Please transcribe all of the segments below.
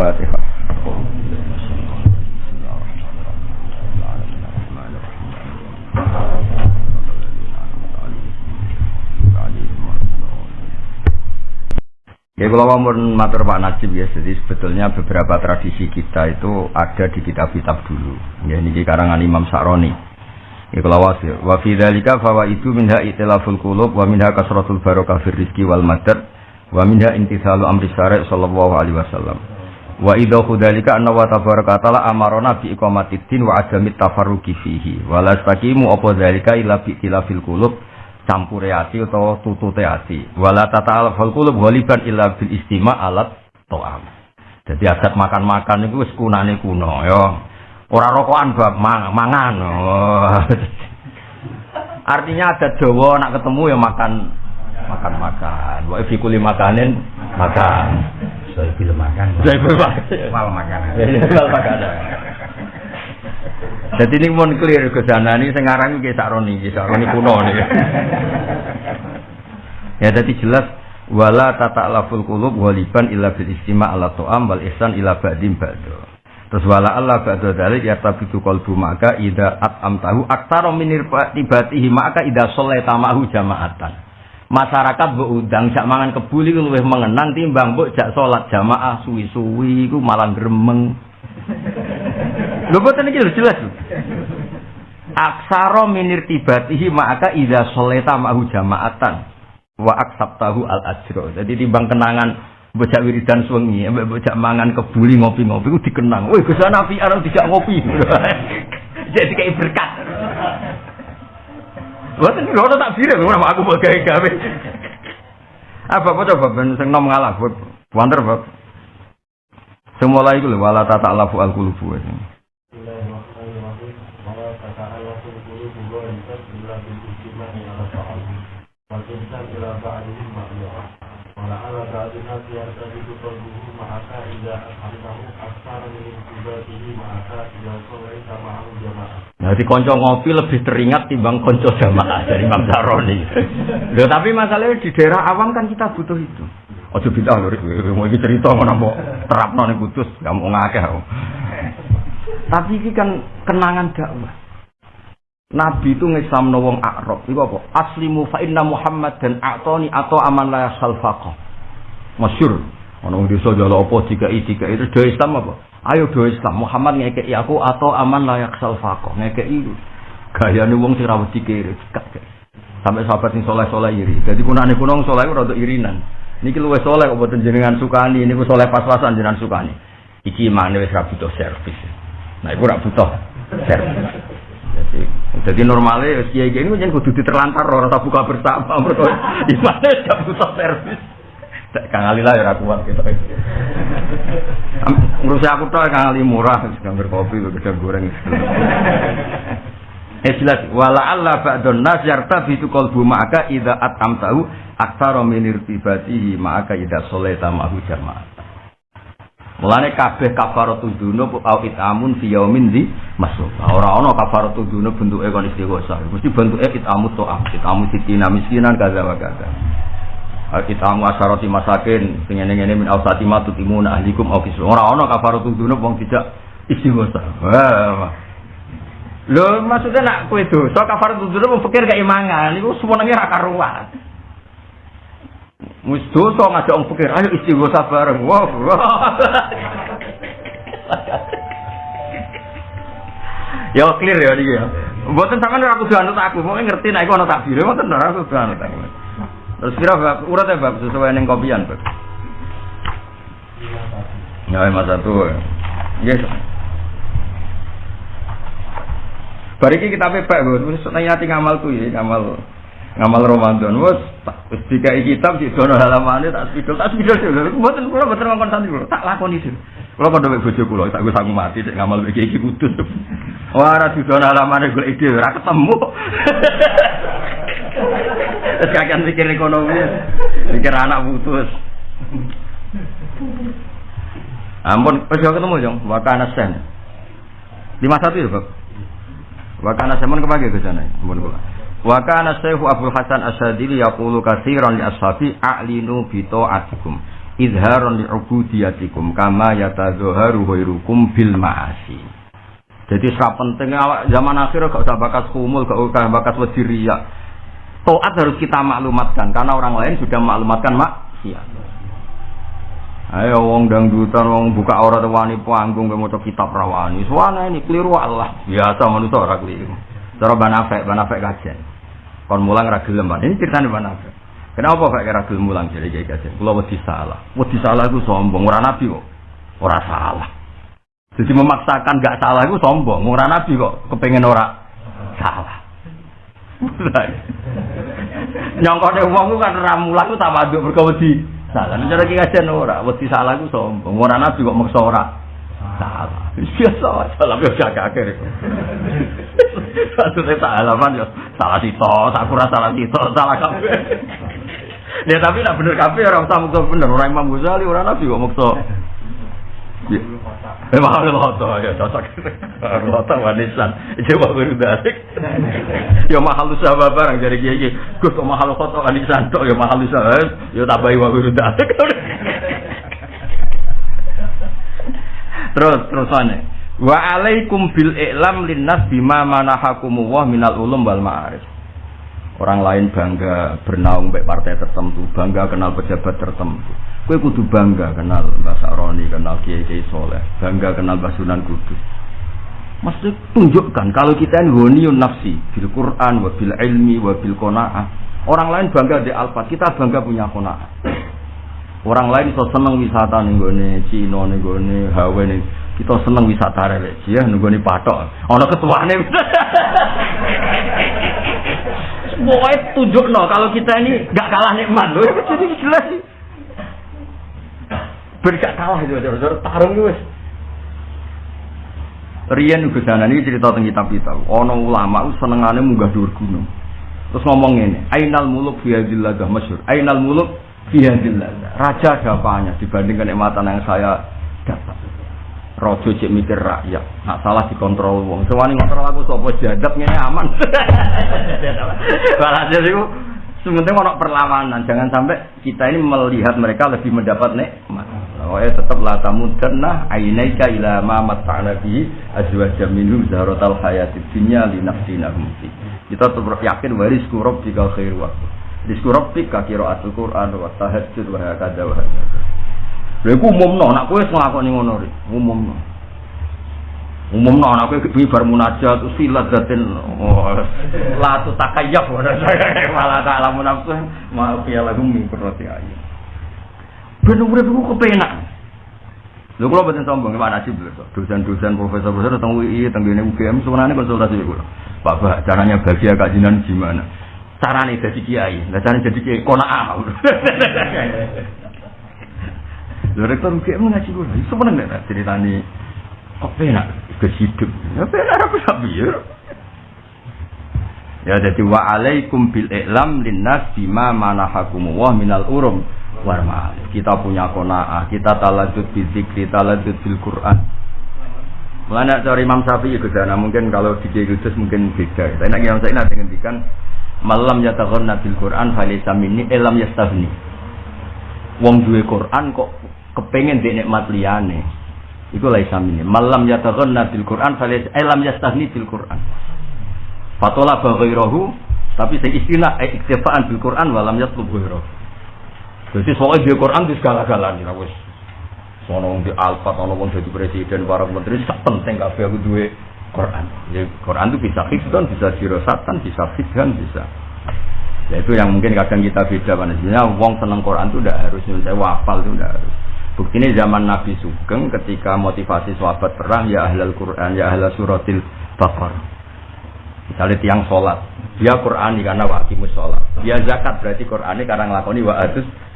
Al-Fatihah. Ya kalau mau matur Pak Najib ya, jadi sebetulnya beberapa tradisi kita itu ada di kitab-kitab dulu. Ya ini di karangan Imam Sa'roni. Ya kalau wasir. Wa fi dzalika fawaidu minha itilaful qulub wa minha kasratul barakah fir wal madad wa minha intisalu amri syari' sallallahu alaihi wasallam. Wa idza dzalika anna wa tabaraka ta'ala amarona bi iqamatid din wa adamit tafarruqi fihi. Wa la taqimu apa dzalika illa bi itilafil qulub campure ati utawa tutute ati. Wala tata al qulub ghaliban illa bil istima alat to'am jadi adat makan-makan itu wis kunane kuno ya. Ora rokokan bab mangan oh. artinya adat Jawa nak ketemu ya makan makan makan wa fi kulli makanin makan saya film makan saya film makan wal makan wal makan jadi ini mau clear ke sana ini sekarang ini kisah roni, kisah roni kuno nih. ya jadi jelas wala tata laful kulub waliban illa bil istima ala to'am wal ihsan ila ba'dim ba'do. Terus wala Allah ba'do dalik ya tabidu kolbu maka ida at'am tahu aktaro minir tibatihi maka ida soleh tamahu jamaatan. Masyarakat beudang jak mangan kebuli luwih mengenang timbang mbok jak salat jamaah suwi-suwi ku malah gremeng. Lho boten iki jelas. Aksaro minir tibatihi maka idza sholeta ma'hu jama'atan wa aksabtahu al ajro. Jadi timbang kenangan bocah wiridan suwengi, bocah mangan kebuli ngopi-ngopi ku dikenang. Woi, Gus Nabi arep dijak ngopi. Jadi kayak berkat. Boten lho tak bire ora aku mau gawe-gawe. Apa apa coba ben sing nom ngalah, wonder bab. Semula iku lho wala tata lafu al qulubu. والإنسان إلى بعضهم مأمورا ولعل بعض الناس يرتبط قلبه معك إذا أفهمه أكثر من انتباهه معك إذا صليت معه جماعة jadi konco ngopi lebih teringat timbang konco jamaah dari Imam Saroni. Loh, tapi masalahnya di daerah awam kan kita butuh itu. Ojo bid'ah lho, mau iki cerita ngono mau terapno ning Kudus, gak mau ngakeh. Tapi ini kan kenangan dakwah. Nabi itu ngisam wong Arab. Iku apa? Aslimu fa inna Muhammad dan atoni atau aman la salfaqa. Masyur. Ono wong desa jalo apa jika itu do Islam apa? Ayo do Islam. Muhammad ngekeki aku atau aman layak salfaqa. Ngekeki gayane wong sing ra kiri. Sampai sahabat sing soleh-soleh iri. Jadi kunane kuno wong soleh rada irinan. Niki luwih soleh boten jenengan sukani, niku soleh pas-pasan jenengan sukani. Iki mane wis ra butuh servis. Nah, iku ra butuh servis. Jadi, jadi normalnya kiai ini jangan kudu diterlantar orang tak buka bersama mereka mana gak butuh servis. Kang Ali lah ya aku kuat gitu. Ngurus aku tuh Kang Ali murah, gambar kopi, gedang goreng. Eh jelas wala Allah ba'dun nas yartabi tu qalbu ma'aka idza atam tahu aktsara min irtibatihi ma'aka idza sholata ma'hu jamaah. Mulane kabeh kafaratu dzunub au itamun fi yaumin di masuk. Ora ana kafaratu dzunub bentuke kon istighosa. Mesti bentuke itamu to'am, itamu sitina miskinan kaza wa kaza. Itamu asharati masakin sing ngene-ngene min ausati matutimun ahlikum au kisu. Ora ana kafaratu dzunub wong tidak istighosa. Wah. Lho maksudnya nak kowe dosa kafaratu dzunub pikir keimangan iku semuanya ra karuan. Wis dosa ngajak wong pikir, ayo istighosa bareng. Wah. ya clear ya niki ya. Mboten sampean ora kudu anut aku, mau ngerti nek iku ana takbir, mboten ora kudu anut aku. Terus kira bab urut ya bab sesuai ning kopian, Bab. Ya, mas satu. Yes. Bariki kita pepek, wis nanya ngamal tuh ya, ngamal ngamal Ramadan wes wis dikai kitab di dono halamane tak spidol tak spidol mboten kula mboten ngongkon santri kula tak lakoni dulu kula padha mek bojo kula tak wis aku mati nek ngamal iki iki kudus ora di dono halamane golek ide ora ketemu Terus kakek mikir ekonomi, mikir anak putus. Ampun, wis ketemu jong, wakana sen. Lima satu ya, Bab. Wakana sen mon kepake ke sana. Ampun kula. Wa kana Syekh Abu Hasan Asyadili yaqulu katsiran li ashabi a'linu bi ta'atikum. idharon li'ubudiyatikum kama yatadzaharu ghairukum bil ma'asi. Jadi sangat penting awak zaman akhir gak usah bakas kumul, gak usah bakas wadiria. Toat harus kita maklumatkan karena orang lain sudah maklumatkan maksiat. Ayo wong dangdutan wong buka aurat wani panggung mau kitab rawani. Suwana ini keliru Allah. Biasa manusia ora keliru. Cara banafek, banafek kajian. Kon mulang ra gelem. Ini ceritane banafek. Kenapa Pak kira gelem mulang jadi kayak kajian? Kula wedi salah. Wedi salah itu sombong, ora nabi kok. Ora salah. Jadi memaksakan gak salah itu sombong. Ora nabi kok kepengen ora salah. Nyongkone wong kan mulang ku tawaduk mergo wedi salah. Cara kajian ora, wedi salah ku sombong. Ora nabi kok maksa ora salah. Biasa salah yo jagake. Satu saya halaman yo salah sito, sakura salah sito, salah kabeh. Ya tapi nak bener kabeh orang usah bener, orang Imam Ghazali orang Nabi kok mukso. Eh mahal loto ya cocok. Loto wanisan. Coba baru dasik. Ya mahal usaha barang dari kiai. Gus kok mahal loto wanisan tok ya mahal usaha. Ya tambahi wa baru dasik. Terus terus mana? Wa alaikum bil i'lam linnas bima manahakumullah minal ulum wal ma'arif. Orang lain bangga bernaung baik partai tertentu, bangga kenal pejabat tertentu. Kue kudu bangga kenal Mbak Sakroni, kenal Kiai Kiai Soleh, bangga kenal Mbak Sunan Kudus. Mesti tunjukkan kalau kita ini woniyun nafsi bil Quran, wa bil ilmi, wa bil kona'ah. Orang lain bangga di alfat, kita bangga punya kona'ah. Orang lain so seneng wisata nih gue Cina nih gue Hawaii nih kita seneng wisata religi ya nih patok. Ono ketuane. Pokoknya tunjuk no kalau kita ini gak kalah nikmat loh. Jadi jelas sih. Bergak kalah itu saudara tarung itu. Rian Gus ini cerita tentang kitab kita. Ono ulama senengane munggah dhuwur gunung. Terus ngomong ini, Ainal muluk fi hadhil ladah masyhur. Ainal muluk fi hadhil ladah. Raja ada apanya dibandingkan nikmatan yang saya dapat. Rojo cek mikir rakyat, nak salah dikontrol wong. Sewani ngontrol aku sapa jadab ngene aman. Walhasil itu sebenarnya ono perlawanan. Jangan sampai kita ini melihat mereka lebih mendapat nikmat. Pokoknya tetap la tamudanna ainaika ila ma mata'na bihi azwaja minhum zahratal hayatid dunya li nafsinahum fi. Kita tetap yakin waris kurab jika khair wa. Rizku rabbika qiraatul Qur'an wa tahajjud wa hakadha wa hakadha. Lha iku umumno, nak kowe nglakoni ngono ri, umumno. Umumno nak kowe kuwi bar munajat silat daten oh, la tu takayyaf malah tak lamun nafsu ma fi lahum min qurrati ayun. Ben urip iku kepenak. Lho kula boten sombong gimana sih dosen-dosen profesor-profesor tentang UI, tentang ini UGM sebenarnya konsultasi kula. Pak Pak, caranya bahagia kajian gimana? Caranya jadi kiai, nah caranya jadi kiai konaah. Lho rektor UGM ngaji kula, iso meneng nek ceritani kok penak hidup. Ya penak apa sapi ya. Ya jadi wa alaikum bil i'lam linnas bima manahakumullah minal urum war Kita punya qanaah, kita taladud bi zikri, taladud bil Quran. Mulanya cari Imam Syafi'i Gus mungkin kalau di Kudus mungkin beda. Tapi nak Imam Syafi'i nanti ngendikan malam yataghanna bil Quran falaysa minni elam yastafni. Wong duwe Quran kok kepengen di nikmat liyane iku laisa minni malam yataghanna bil Quran falaysa elam yastahni bil Quran fatola ghairahu tapi sing istilah eh, iktifaan bil Quran walam yatlub ghairahu jadi soalnya di Quran di segala-galanya lah wis sono di alfat ono wong jadi presiden para menteri sak penting kabeh aku duwe Quran. Ya, Quran itu bisa hifdzan, bisa dirosatan, bisa fithan, bisa. Ya itu yang mungkin kadang kita beda pada sebenarnya wong seneng Quran itu tidak harus saya wafal itu tidak harus. Ini zaman Nabi Sugeng ketika motivasi sahabat perang ya ahlal Quran ya ahlal suratil Baqarah. Misalnya tiang sholat, dia Quran karena wakimus sholat. Dia zakat berarti Quran ini karena ngelakoni wa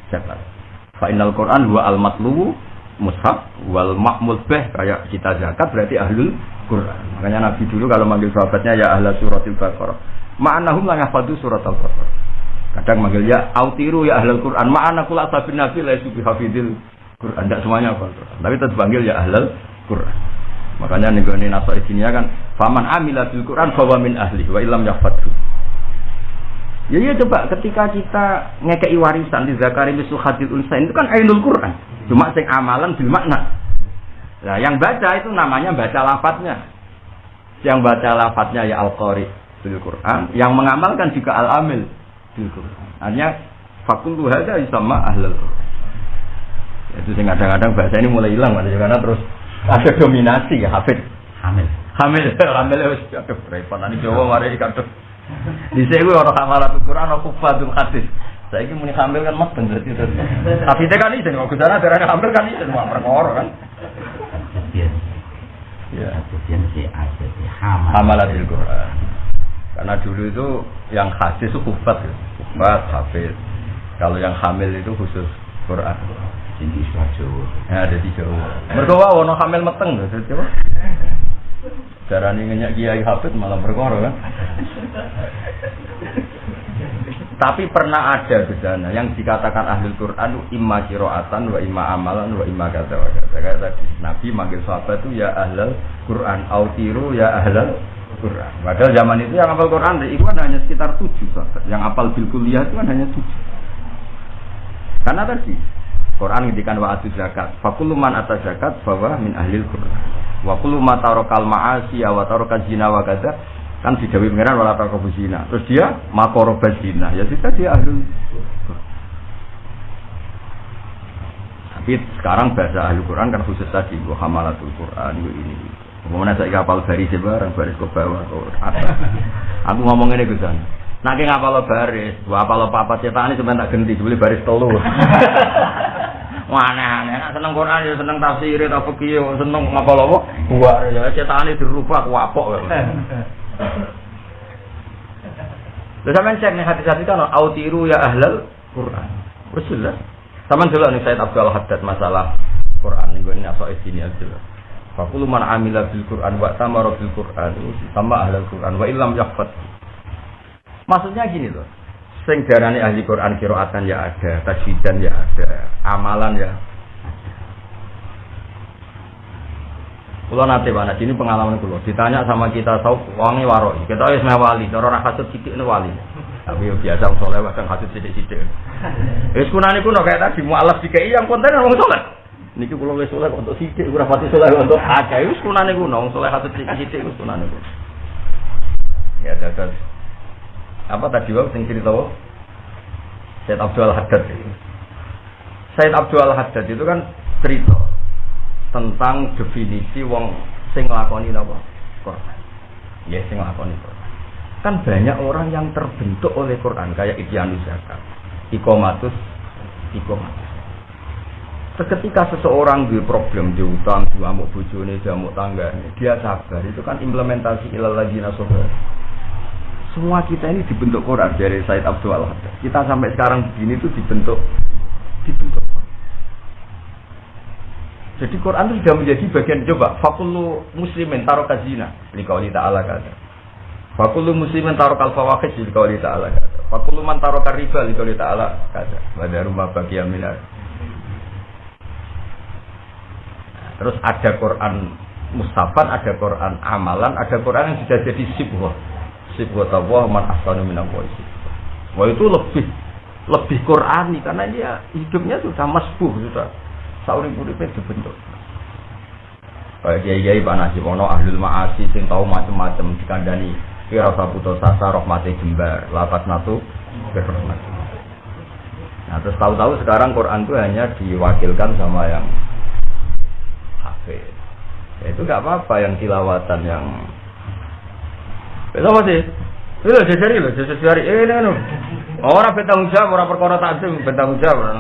zakat. Fa'inal Quran wa al matlubu mushaf wal makmul beh kayak kita zakat berarti ahlul Quran. Makanya Nabi dulu kalau manggil sahabatnya ya ahlal suratil Baqarah. Ma'anahum la yahfadu surat al-Baqarah. Kadang manggil ya autiru ya ahlul Quran. Ma'ana kula sabin nabi la yusubi hafidil Quran. Tidak semuanya apa Quran. Tapi tetap panggil ya ahlal Quran. Makanya nih nasoi sini kan, faman amila bil Quran bahwa min ahli wa ilam yafatu. Ya iya coba ketika kita ngekei warisan di Zakari Misu Hadid Unsain itu kan Ainul Quran. Cuma sing amalan bil makna. Nah, yang baca itu namanya baca lafadznya. Yang baca lafadznya ya Al-Qari bil Quran, yang mengamalkan juga Al-Amil bil Quran. Artinya fakultu hadza sama ahlul Quran. Itu sing kadang-kadang bahasa ini mulai hilang karena terus ada dominasi ya Hafid. Hamil. Hamil, hamil wis aduh repot nanti Jawa mari kadung. Di sini orang hamalatul Quran aku fadul hadis. Saya ini muni hamil kan mas berarti terus. Tapi kan itu kalau sana darah hamil kan itu semua perkara kan. Ya. kemudian si ada si hamal. Hamalatul Quran. Karena dulu itu yang hadis itu kufat, ya. kufat, hafiz. Kalau yang hamil itu khusus Quran. Jadi suatu. Ya ada di Jawa. Mereka wah ono hamil meteng jadi apa? Carane ngenyak kiai hafid malah perkara kan. Tapi pernah ada di yang dikatakan ahli Quran imma kiroatan wa imma amalan wa imma kata wa kata. Kayak tadi Nabi manggil sahabat itu ya ahlal Quran, autiru ya ahlal Quran. Padahal zaman itu yang hafal Quran itu kan hanya sekitar tujuh sahabat. Yang hafal bil kuliah itu kan hanya tujuh. Karena tadi Quran ngendikan wa atu zakat. Fakulu man atas zakat bahwa min ahlil Quran. Wa kullu ma tarakal ma'asi wa tarakal zina wa kadza kan didawi pengiran wala tarakal zina. Terus dia makoroba zina. Ya sudah dia Quran. Tapi sekarang bahasa ahli Quran kan khusus tadi wa hamalatul Quran ini. Kemudian saya kapal baris barang baris ke bawah ke atas. Aku ngomong ini ke sana. Nah, ki ngapal baris, wa apal papat cetane cuma tak ganti, jebule baris telu. Aneh-aneh. Nek seneng Quran ya seneng tafsir, ta fikih, ya seneng ngapal apa? Buar ya cetane dirubah kuapok. Lha sampean cek nih hati-hati kan autiru ya ahlal Quran. Wis jelas. Sampeyan delok nih Said Abdul Haddad masalah Quran ning gone asok sini aja. Fakulu man amila bil Quran wa tamara bil Quran sama ahlal Quran wa illam yaqfat Maksudnya gini loh, sing darani ahli Quran kiroatan ya ada, tajwidan ya ada, amalan ya. Kulo nate mana ini pengalaman kulo. Ditanya sama kita tahu wangi waro. Kita wis meh wali, cara ora kasut sithik wali. Tapi biasa wong saleh kadang kasut sithik-sithik. Wis kunane kuno kayak tadi mualaf dikai yang konten wong saleh. Niki kulo wis saleh untuk sithik, ora pati saleh untuk akeh. Wis kunane kuno wong saleh kasut sithik-sithik wis kunane kuno. Ya dadas apa tadi wau sing cerita wau Said Abdul Haddad. Said Abdul Haddad itu kan cerita tentang definisi wong sing nglakoni napa Quran. Ya sing nglakoni Quran. Kan banyak orang yang terbentuk oleh Quran kayak Ibyanus Zakat, Ikomatus, Ikomatus. Seketika seseorang di problem di utang, di amuk bojone, di amuk tangganya, dia sabar. Itu kan implementasi ilal ladzina semua kita ini dibentuk Quran dari Said Abdul Haddad. Kita sampai sekarang begini itu dibentuk dibentuk. Jadi Quran itu sudah menjadi bagian coba. Fakulu muslimin taruh kazina. Ini kau ta'ala kata. Fakulu muslimin taruh kalfawakis. Ini kau ta'ala kata. Fakulu man kariba. Ini kau ta'ala kata. Pada rumah bagi aminar. Terus ada Quran mustafan, ada Quran amalan, ada Quran yang sudah jadi sibwah sifat Allah man ahsanu minal Wah itu lebih lebih Qurani karena dia hidupnya sudah masbuh sudah sauri uripnya dibentuk. Kayak kiai-kiai Pak Nasib ono ahlul ma'asi sing tahu macam-macam dikandani kira rasa putus asa rahmati jembar lapas natu berrahmat. Nah terus tahu-tahu sekarang Quran itu hanya diwakilkan sama yang hafid. Ya, itu nggak apa-apa yang tilawatan yang itu apa sih? Itu jajari loh, jajari. Eh, ini anu. Orang bertanggung jawab, orang perkara takdim bertanggung jawab.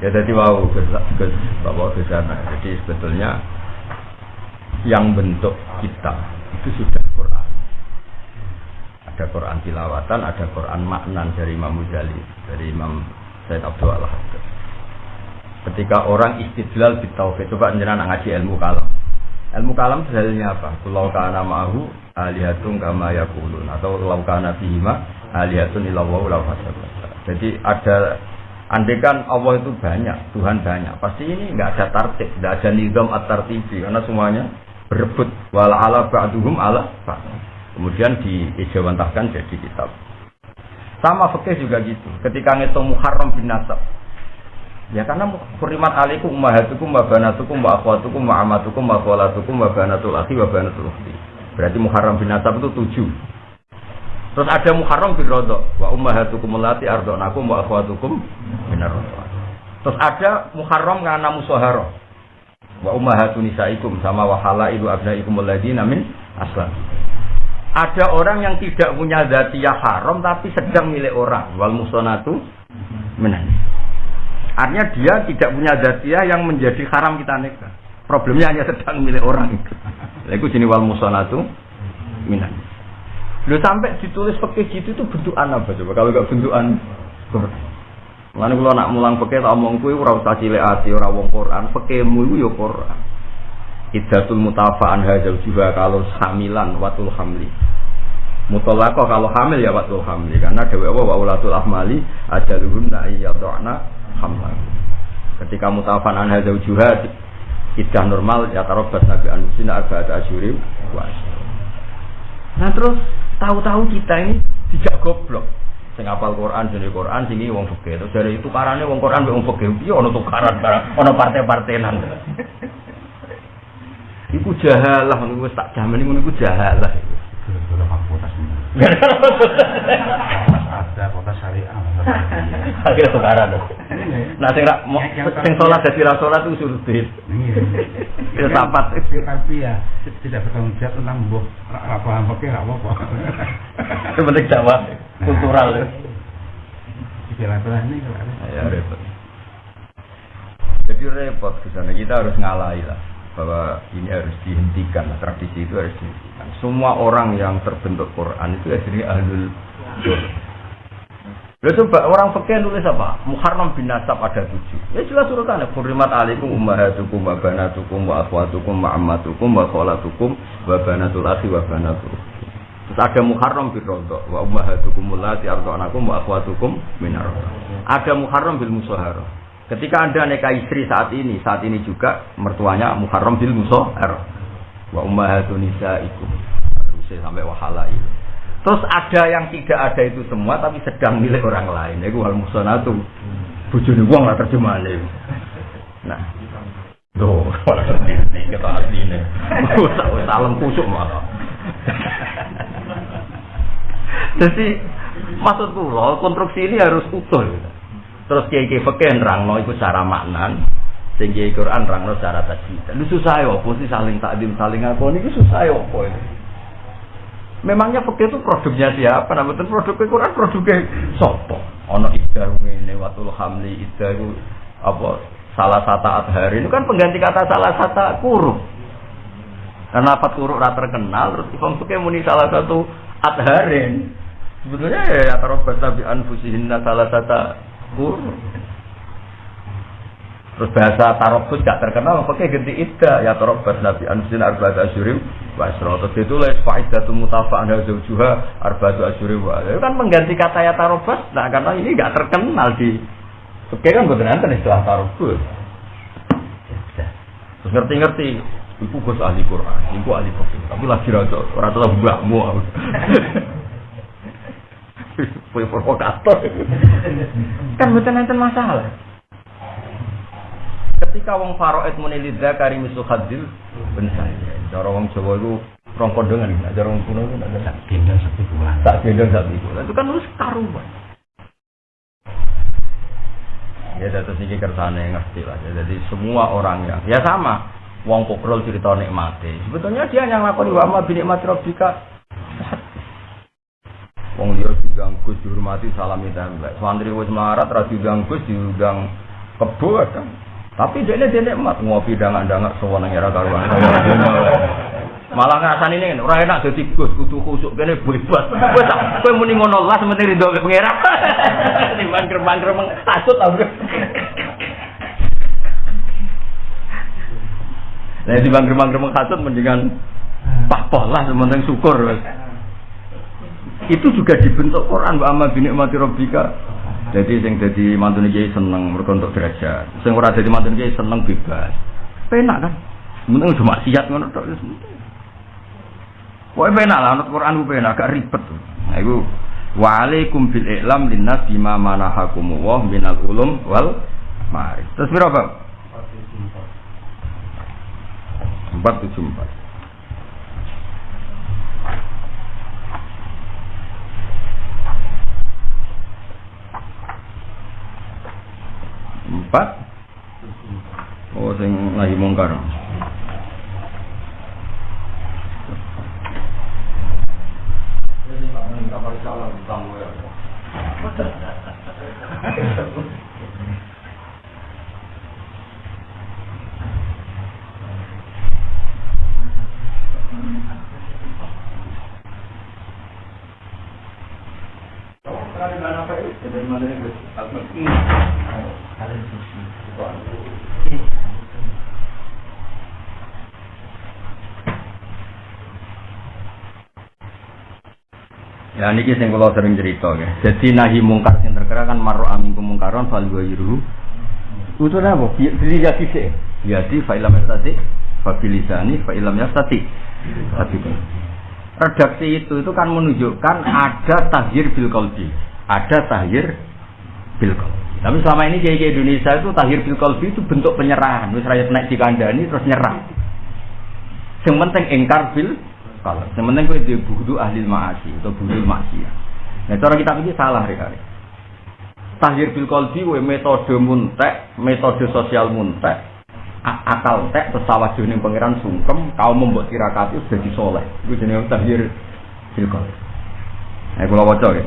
Ya jadi wow, Gus Bapak ke sana. Jadi sebetulnya yang bentuk kita itu sudah Quran. Ada Quran tilawatan, ada Quran maknan dari Imam Muzali, dari Imam Said Abdul. Ketika orang istidlal di tauhid, coba jenengan ngaji ilmu kalam. Ilmu kalam dalilnya apa? Kulau kana ma'ahu alihatun kama yakulun atau lau kana bihima alihatun ilawahu lau Jadi ada andekan Allah itu banyak, Tuhan banyak. Pasti ini nggak ada tartib, nggak ada nizam at tartibi karena semuanya berebut wal ala ba'duhum ala. Kemudian diijawantahkan jadi kitab. Sama fikih juga gitu. Ketika ngitung muharram bin nasab. Ya karena kurimat alaikum ummahatukum wa banatukum wa akhwatukum wa amatukum wa khalatukum wa banatul akhi. Berarti muharram bin nasab itu tujuh. Terus ada muharram bin rodok. Wa ummahatukum allati ardonakum wa akhwatukum rodok. Terus ada muharram karena musaharah. Wa ummahatun nisaikum sama wa halailu abnaikum alladziina min aslam. Ada orang yang tidak punya zatiyah haram tapi sedang milik orang. Wal musonatu minan. Artinya dia tidak punya zatiyah yang menjadi haram kita nikah. Problemnya hanya sedang milik orang itu. Lalu sini wal musonatu minan. Lu sampai ditulis pakai gitu itu bentukan apa coba? Kalau nggak bentukan Quran. Mulane kula nak mulang peke tak omong kuwi ora usah cilik ati ora wong Quran, pekemu iku ya Quran. Iddatul mutafa'an hadzal juga kalau hamilan watul hamli. Mutallaqah kalau hamil ya watul hamli karena Allah wa ulatul ahmali ajaluhunna ayyadana hamlan. Ketika mutafa'an hadzal juga iddah normal ya tarabbat nabi anusina arba'at asyuri. Wa Nah terus tahu-tahu kita ini tidak goblok. Sing apal Quran jadi Quran sini wong fikih. Terus dari itu karane wong Quran wong fikih. Piye ono tukaran barang ono partai-partainan Iku jahalah wis tak jamin iku jahalah. Ini. Ada kota syariah. akhirnya tukaran nah sing mo- sing salat dadi ra salat itu suruh duit. Iya. sapat. Tapi ya tidak bertanggung jawab tentang mbok ra paham pakai ra apa-apa. itu penting dakwah kultural ya. Istilah-istilah ini kalau ya repot. Jadi repot ke sana. Kita harus ngalahi lah bahwa ini harus dihentikan tradisi itu harus dihentikan semua orang yang terbentuk Quran itu asli ahlul Quran Lalu coba orang fakir nulis apa? Muharram bin Nasab ada tujuh. Ya jelas urutannya. Furimat alaikum ummahatukum wa banatukum wa akhwatukum wa ammatukum wa kholatukum wa banatul akhi wa banatul. Terus ada Muharram bin Rodok wa ummahatukum allati arda'anakum wa akhwatukum minar Ada Muharram bil Musaharah. Ketika Anda nikah istri saat ini, saat ini juga mertuanya Muharram bil Musaharah. Wa ummahatun nisaikum. Terus sampai wahala ini. Terus ada yang tidak ada itu semua tapi sedang milik orang lain. Itu hal musonatu. Bujuni wong lah terjemahane. Nah. Tuh, malah ngerti kita asline. Usah salam kusuk malah. Jadi maksud kula konstruksi ini harus utuh. Terus kiai kiai fakir nerangno iku secara maknan, sing kiai Quran nerangno secara tajwid. Lu susah ya apa sih saling takdim saling apa ini susah ya apa ini. Memangnya fakir itu produknya siapa? Nah, betul produknya Quran produknya sopo. Ono iddah ini watul hamli iddah itu apa salah satu adhari itu kan pengganti kata salah satu kurung. Karena lafat kurung rata terkenal terus Imam Fikih muni salah satu adharin. Sebetulnya ya tarobat tabi anfusihinna salah satu Terus bahasa tarobus gak terkenal, pakai ganti ida ya tarobat nabi anfusin arba'at asyurim wa asra. Terus itu les faidatul mutafa'an zawjuha arba'atu asyurim wa Itu kan mengganti kata ya tarobus, nah karena ini gak terkenal di Oke kan betul nanti istilah tarobus. Terus ngerti-ngerti, ibu gus ahli Quran, ibu ahli fikih, tapi lagi rata rata lah mbakmu. Kue provokator. kan betul nanti masalah. Ketika wong faraid muni lidzakari misu khadzil ben saya. Cara wong Jawa itu rong kondongan, nek cara wong kuno itu nek ada Gendong satu bulan. tak gendong sak iku. Itu kan harus karuan. Ya terus ini kersane ngerti lah. Ya, Jadi semua orang yang ya sama. Wong kokrol cerita nikmati. Sebetulnya dia yang ngakoni wa ma bi nikmati rabbika. Wong dia diundang Gus dihormati salami tembak. Santri wis melarat ra diundang Gus diundang kebo kan. Tapi dia dia nikmat ngopi dangan-dangan sewenang era karuan. Malah ngrasani ini ora enak dadi Gus kudu khusuk kene bebas. Kowe tak kowe muni ngono lah sementing rido ke pangeran. Timbang gremang-gremeng kasut ta. Nah, timbang gremang-gremeng kasut mendingan pahpoh lah sementing syukur itu juga dibentuk Quran wa amma bi ni'mati rabbika jadi sing jadi mantune kiai seneng mergo untuk derajat sing ora dadi mantune kiai seneng bebas penak kan mending cuma maksiat ngono tok wis Pokoknya penak lah, anut Quran itu penak, agak ribet tuh. Nah itu Waalaikum bil i'lam linnas bima manahakumu wa minal ulum wal mari. Terus berapa? 474 474 empat. Oh, sing lagi mungkar. Ya niki sing kula sering cerita ya. Jadi nahi mungkar sing terkera kan marro amingkum mungkaron fal ghayruhu. Itu apa? Beli ya sih. Jadi fa ilam yastati fa bilisani fa ilam yastati. Tapi redaksi itu itu kan menunjukkan ada tahir bil qalbi. Ada tahir bil qalbi. Tapi selama ini kayak Indonesia itu tahir bil qalbi itu bentuk penyerahan. Wis rakyat naik dikandani terus nyerah. Yang penting engkar bil kalau sementing kowe di budu ahli maasi atau budu maksiat. Nah cara kita ini salah rekare. Tahir bil qalbi kowe metode muntek, metode sosial muntek, akal tek terus sawah ning pangeran sungkem, kau membuat tirakat itu jadi soleh. Itu jenenge tahir bil qalbi. Nah kula waca ya.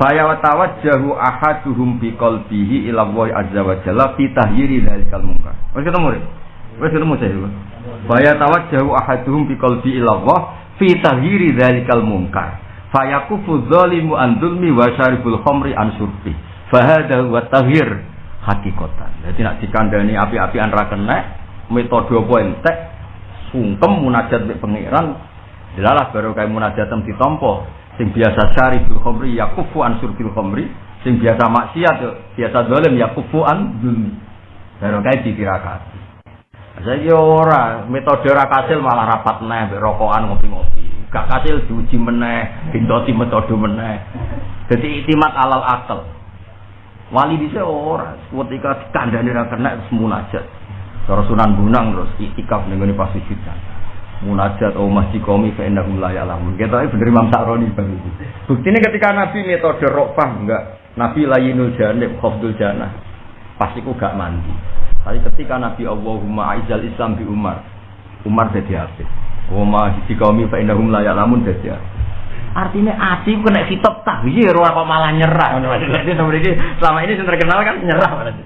Faya wa tawajjahu ahaduhum bi qalbihi ila Allah azza wa jalla fi tahyiri dzalikal munkar. Wis ketemu Rek? Ketemu saya. Faya tawajjahu ahaduhum bi qalbi ila Allah fi tahyiri dzalikal munkar. Fayakufu dzalimu an dzulmi wa syaribul khamri an. Fahada wa tahyir hakikatan. Jadi nak dikandani api-api an kena metode apa entek sungkem munajat mek pangeran Delalah baru kayak munajatem ditompo sing biasa syaribul khamri yakufu an surbil khamri sing biasa maksiat biasa dolim yakufu an dzulmi. Baru kayak ditirakati. Saya ora metode ora kasil malah rapat neh rokokan ngopi-ngopi. Gak kasil diuji meneh, dintoti metode meneh. Jadi itimat alal akal. Wali bisa ora, ketika dikandani ra kena terus munajat. Cara Sunan Bunang terus itikaf ning ngene pas. Munajat oh masjid komi fa innahu la ya'lamun. Kita bener Imam Sa'roni bang. Buktinya ketika Nabi metode rokfah enggak, Nabi layinul janib khafdul janah. Pasti ku gak mandi. Tapi ketika Nabi Allahumma aizal Islam di Umar, Umar jadi apa? Wa ma di kaumi fa innahum la ya'lamun jadi apa? Artinya ati ku kena kitab tahyir ora kok malah nyerah. Jadi ini selama ini yang terkenal kan nyerah berarti.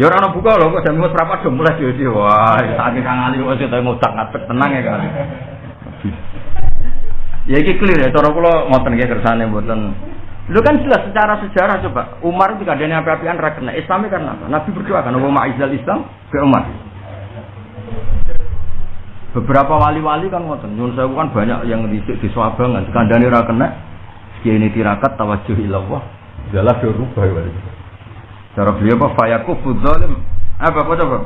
Ya ora ono buka lho kok jam berapa? Do mulai jadi wah saking kang ali kok sing ngutak ngatek tenang ya kan. Ya iki clear ya cara kula ngoten nggih kersane mboten. Lu kan jelas secara sejarah coba. Umar itu kadang api-apian ra kena. Islamnya karena apa? Nabi berdoa kan Wa ma'izal Islam ke Umar. Beberapa wali-wali kan ngoten Nyun saya kan banyak yang di di Swabangan kandhane ra kena. Kiai ini tirakat tawajuh ilallah. Jalah dirubah wali Cara beliau apa? Fayakufu zalim Apa apa coba?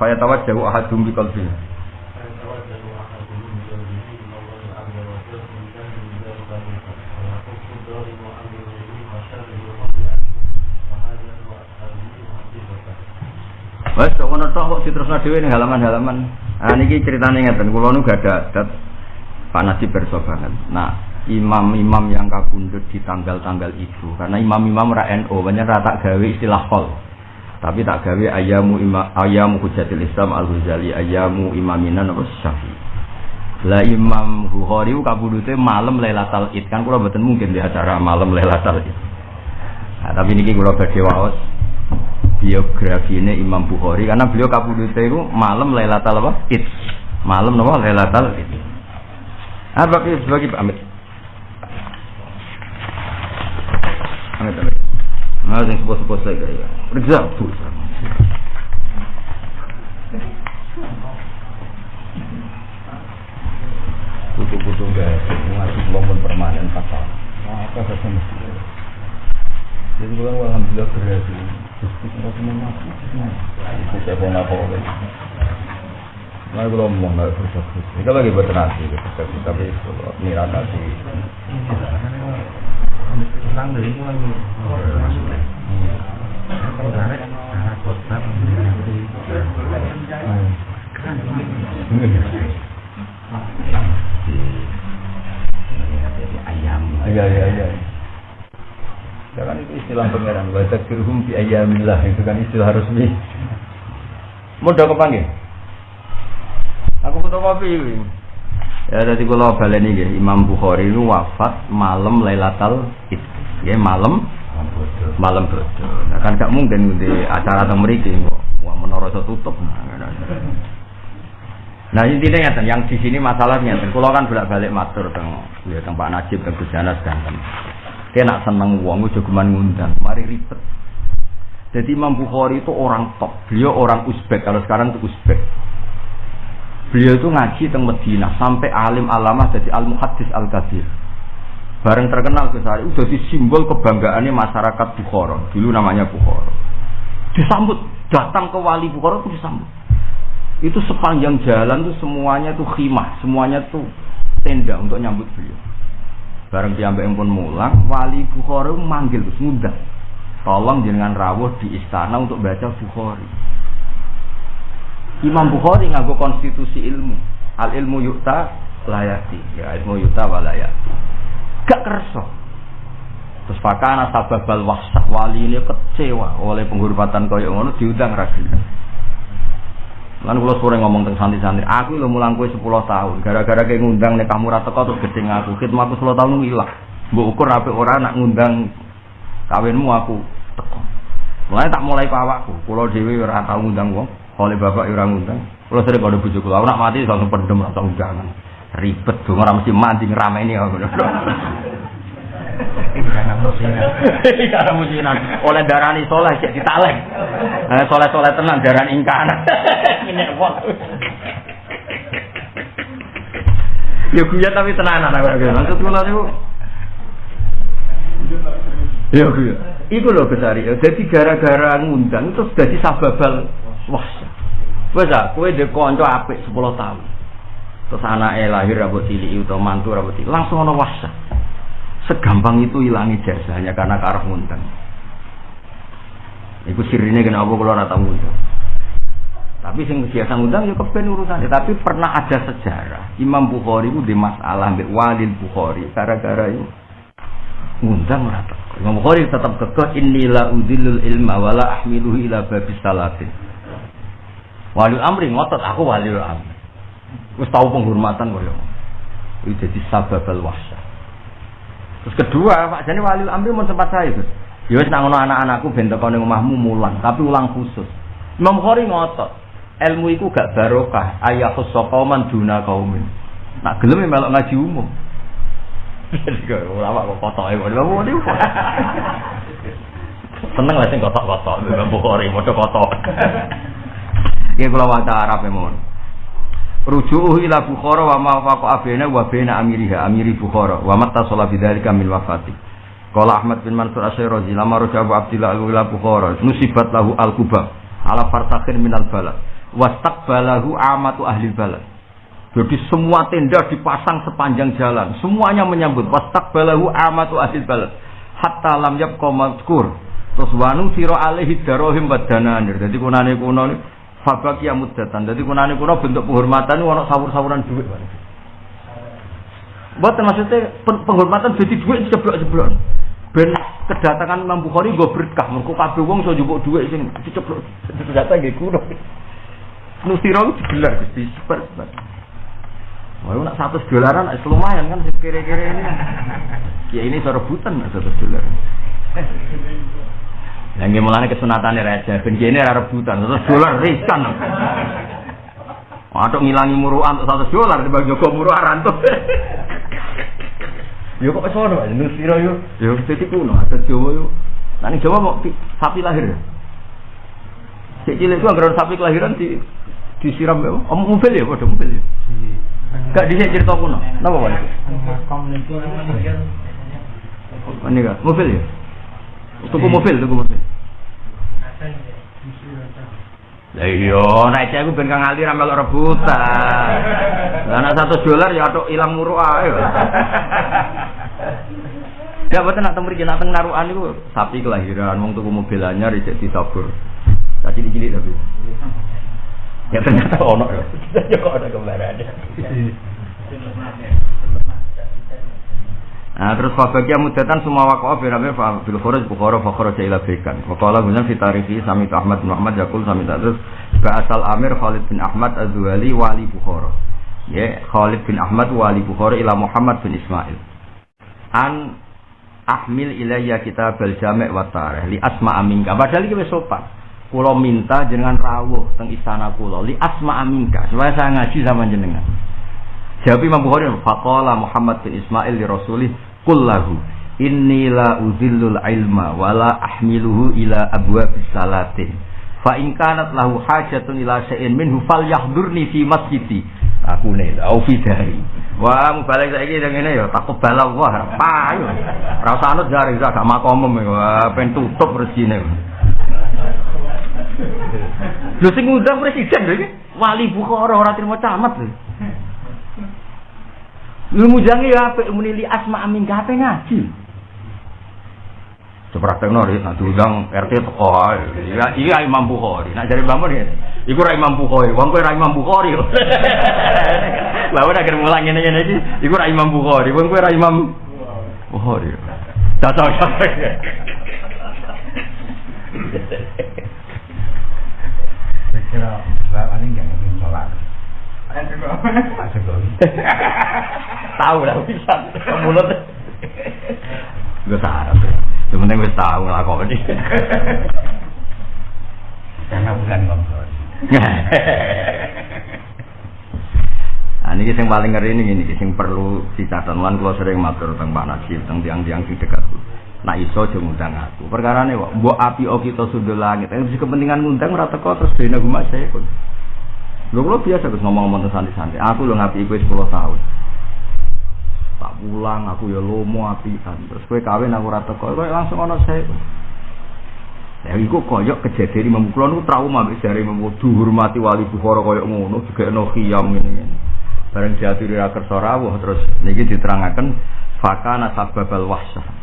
Fayatawajjahu ahadum bi qalbihi Wes kok ngono tok kok diterusno dhewe ning halaman-halaman. Ah niki critane ngeten, kula nu gak ada adat Pak Najib berso banget. Nah, imam-imam yang kabundut di tanggal-tanggal itu karena imam-imam ra NU banyak ra tak gawe istilah kol. Tapi tak gawe ayamu ima, ayamu hujatil Islam al Ghazali ayamu imaminan apa Syafi'i. Lah Imam Bukhari kabudute malam Lailatul Id kan kula mboten mungkin di acara malam Lailatul Id. Nah, tapi niki kula badhe waos biografi ini Imam Bukhari karena beliau kabudute itu malam Lailatul apa? Id. Malam napa Lailatul Id. Ah bagi bagi pamit. Nah, yang sepuh-sepuh saya kaya. Periksa, bu. Butuh-butuh gak ngaji kelompok permanen pasal. Nah, apa saja mesti. Jadi bukan alhamdulillah berhasil. Saya pun apa Nah, kalau ngomong nggak berusaha Kita lagi buat nasi, tapi niran nasi. Tentang dari itu lagi maksudnya. Kalau tarik arah kota menjadi kan ayam. Iya, iya, iya. Ya kan itu istilah pangeran wa takfirhum fi ayyamillah itu kan istilah resmi. Mudah kepanggil. Aku foto kopi. Ya tadi kalau baleni nggih Imam Bukhari itu wafat malam Lailatul Id. Ya malam malam bodoh. Nah kan gak mungkin di acara teng mriki kok wah menara tutup. Nah intinya ngeten, yang di sini masalahnya, kalau kan bolak-balik matur teng ya teng Pak Najib teng Gus Janas dan dia nak seneng uang, udah cuman ngundang, mari ribet. Jadi Imam Bukhari itu orang top, beliau orang Uzbek, kalau sekarang itu Uzbek. Beliau itu ngaji teng Medina sampai alim alamah jadi al muhaddis al kadir. Bareng terkenal Gus Hari, udah simbol kebanggaannya masyarakat Bukhara. Dulu namanya Bukhara. Disambut, datang ke wali Bukhara itu disambut. Itu sepanjang jalan tuh semuanya tuh khimah, semuanya tuh tenda untuk nyambut beliau. Bareng diambil pun mulang, wali Bukhari manggil terus ngundang. Tolong jangan rawuh di istana untuk baca Bukhari. Imam Bukhari nganggo konstitusi ilmu. Al ilmu yukta layati. Ya ilmu yukta walayati. Gak kerso. Terus fakana sababal wahsah wali ini kecewa oleh penghormatan kaya ngono diundang ragu. Lan kula sore ngomong tentang santri-santri, aku lho mulang kowe 10 tahun. Gara-gara kayak ngundang nek kamu ra teko terus gedeng aku. Khidmatku 10 tahun ilang. Mbok ukur apik ora nak ngundang kawinmu aku teko. Mulai tak mulai ke awakku. Kula dhewe ora tau ngundang wong. Oleh bapak ora ngundang. Kula sering kode bojoku. Aku nak mati langsung pendem atau undangan. Ribet dong ora mesti mandi ngrameni aku. Karena musinan. Karena musinan. Oleh darani soleh cek ditalek. Eh soleh-soleh tenang daran ingkar. Ini wong. Ya guya tapi tenanan aku. Maksud kula niku Ya guya. Iku lho besari. Jadi gara-gara ngundang terus dadi sababal wah. Wes ah, kowe ndek kanca apik 10 tahun. Terus anaknya lahir rambut cilik utawa mantu rambut cilik langsung ana wasa. Segampang itu hilangi jasanya karena karep ngundang. Iku sirine kenapa kula ora tau ngundang. Tapi sing biasa ngundang ya keben urusannya. Tapi pernah ada sejarah Imam Bukhari itu di masalah mbek Walid Bukhari gara-gara itu ngundang teko. Imam Bukhari tetap kekeh inilah udilul ilma wala ahmiluhu ila babis salatin. Wali amri ngotot aku wali amri. Wis tahu penghormatan kok ya. Itu jadi sababal wahsyah. Terus kedua, Pak Jani wali amri mau sempat saya itu. Ya wis nang anak-anakku ben teko ning omahmu mulang, tapi ulang khusus. Imam Bukhari ngotot. Ilmu iku gak barokah, ayah qauman duna kaumin. Nak gelem melok ngaji umum. Jadi kok ulama kok kotoke kok. Lha Seneng lah sing kotok-kotok, Imam Bukhari modho kotok. Iki kula waca Arab mon. Ruju'uhu ila Bukhara wa ma faqa abena wa baina amiriha amiri Bukhara wa matta sala bidzalika min wafati. Qala Ahmad bin Mansur Asy-Syirazi lama raja Abu Abdillah ila Bukhara nusibat lahu al-kuba ala fartakhin min al-balad wastaqbalahu amatu ahli balad. Jadi semua tenda dipasang sepanjang jalan, semuanya menyambut wastaqbalahu amatu ahli balad hatta lam yabqa mazkur. Terus wanu sira alaihi darahim wadananir. Jadi kunane kuno Fabak ya mudatan. Jadi kunani kuno bentuk penghormatan itu ono sawur-sawuran duit. Buat maksudnya penghormatan jadi duit ceblok-ceblok. Ben kedatangan Imam Bukhari gue berkah. Mereka kabeh wong so jupuk duit sing diceblok. Ternyata nggih kuno. Nusiro itu digelar Gusti. Wah, nak satu dolaran lumayan kan kira-kira ini. Ya ini serebutan satu dolar. Yang mulane kesunatane raja, ben kene ora rebutan, terus dolar riskan. Waduh ngilangi muruan untuk satu dolar dibagi Joko muruan tuh. Yo kok iso ono, nusira yo. Yo dadi kuno, ada Jawa yo. Nang Jawa mau sapi lahir. Cek cilik itu anggaran sapi kelahiran di disiram ya. Om mobil ya, padha mobil ya. Gak dhisik cerita kuno. Napa wae? Niku mobil ya? Tuku mobil, tuku mobil. Lah iya, nek cek aku ben kang ali ra melok rebutan. Lah nek 100 dolar ya tok ilang muruk ae. Ya betul nak temri nak teng narukan itu sapi kelahiran, wong tuku mobil anyar cek disabur. Tadi cilik tapi. Ya ternyata ono ya. Ya kok ada kembaran. Nah terus fabakia mudatan semua wakof birabe fil khuruj bukhara fa kharaja ila bikan. Wa qala guna fi tarihi sami Ahmad bin Ahmad yakul sami terus Ba'asal Amir Khalid bin Ahmad Az-Zuhali wali Bukhara. Ya Khalid bin Ahmad wali Bukhara ila Muhammad bin Ismail. An ahmil ilayya kitab al-jami' wa tarikh li asma aminka. Padahal wis sopan. Minta jenengan rawuh teng istana kula li asma aminka supaya saya ngaji sama jenengan. Jawab Imam Bukhari, faqala Muhammad bin Ismail li Rasulih, kullahu inni la uzillul ilma wa la ahmiluhu ila abwabis salatin. Fa in lahu hajatun ila syai'in minhu falyahdurni fi masjidi. Aku ne au fi dari. Wah, balik saiki nang ngene ya takut bala wah, payu. Ra usah anut jare gak makomem wah ben tutup rezine. Lho sing ngundang presiden lho iki, wali Bukhara ora trimo camat lho. Lu mujangi ya apik muni li asma amin gape ngaji. Sepraktekno ri nak diundang RT teko ae. Iya iya Imam Bukhari. Nak jare bangun ya. Iku ra Imam Bukhari. Wong kowe ra Imam Bukhari. Lah ora mulang ngene-ngene iki, iku ra Imam Bukhari. Wong kowe ra Imam Bukhari. Cocok. Saya kira bapak ini nggak mungkin sholat. Pak Jokowi. Tahu lah bisa. Mulut. Gue sarap. Yang penting gue tahu ngelakoni. Karena bukan kompor. Nah, ini yang paling ngeri ini, ini yang perlu dicatat. Lan kalau sering matur tentang Pak Nasir, tentang tiang-tiang di dekat. Nah iso aja ngundang aku. Perkara ini kok, mbok api o kita sudah langit. Yang kepentingan ngundang ora teko terus dene guma saya pun. Lho kalau biasa terus ngomong-ngomong santai-santai. Aku lo ngapi iku 10 tahun. Tak pulang aku ya lomo apian. Terus kowe kawin aku ora teko, kowe langsung ana saya. Ya iku koyok kejadian Imam Kulon itu trauma mbek jare Imam hormati wali Bukhara koyok ngono juga ono khiyam ngene. Bareng diaturi ra kersa rawuh terus niki diterangaken fakana sababal wahsyah.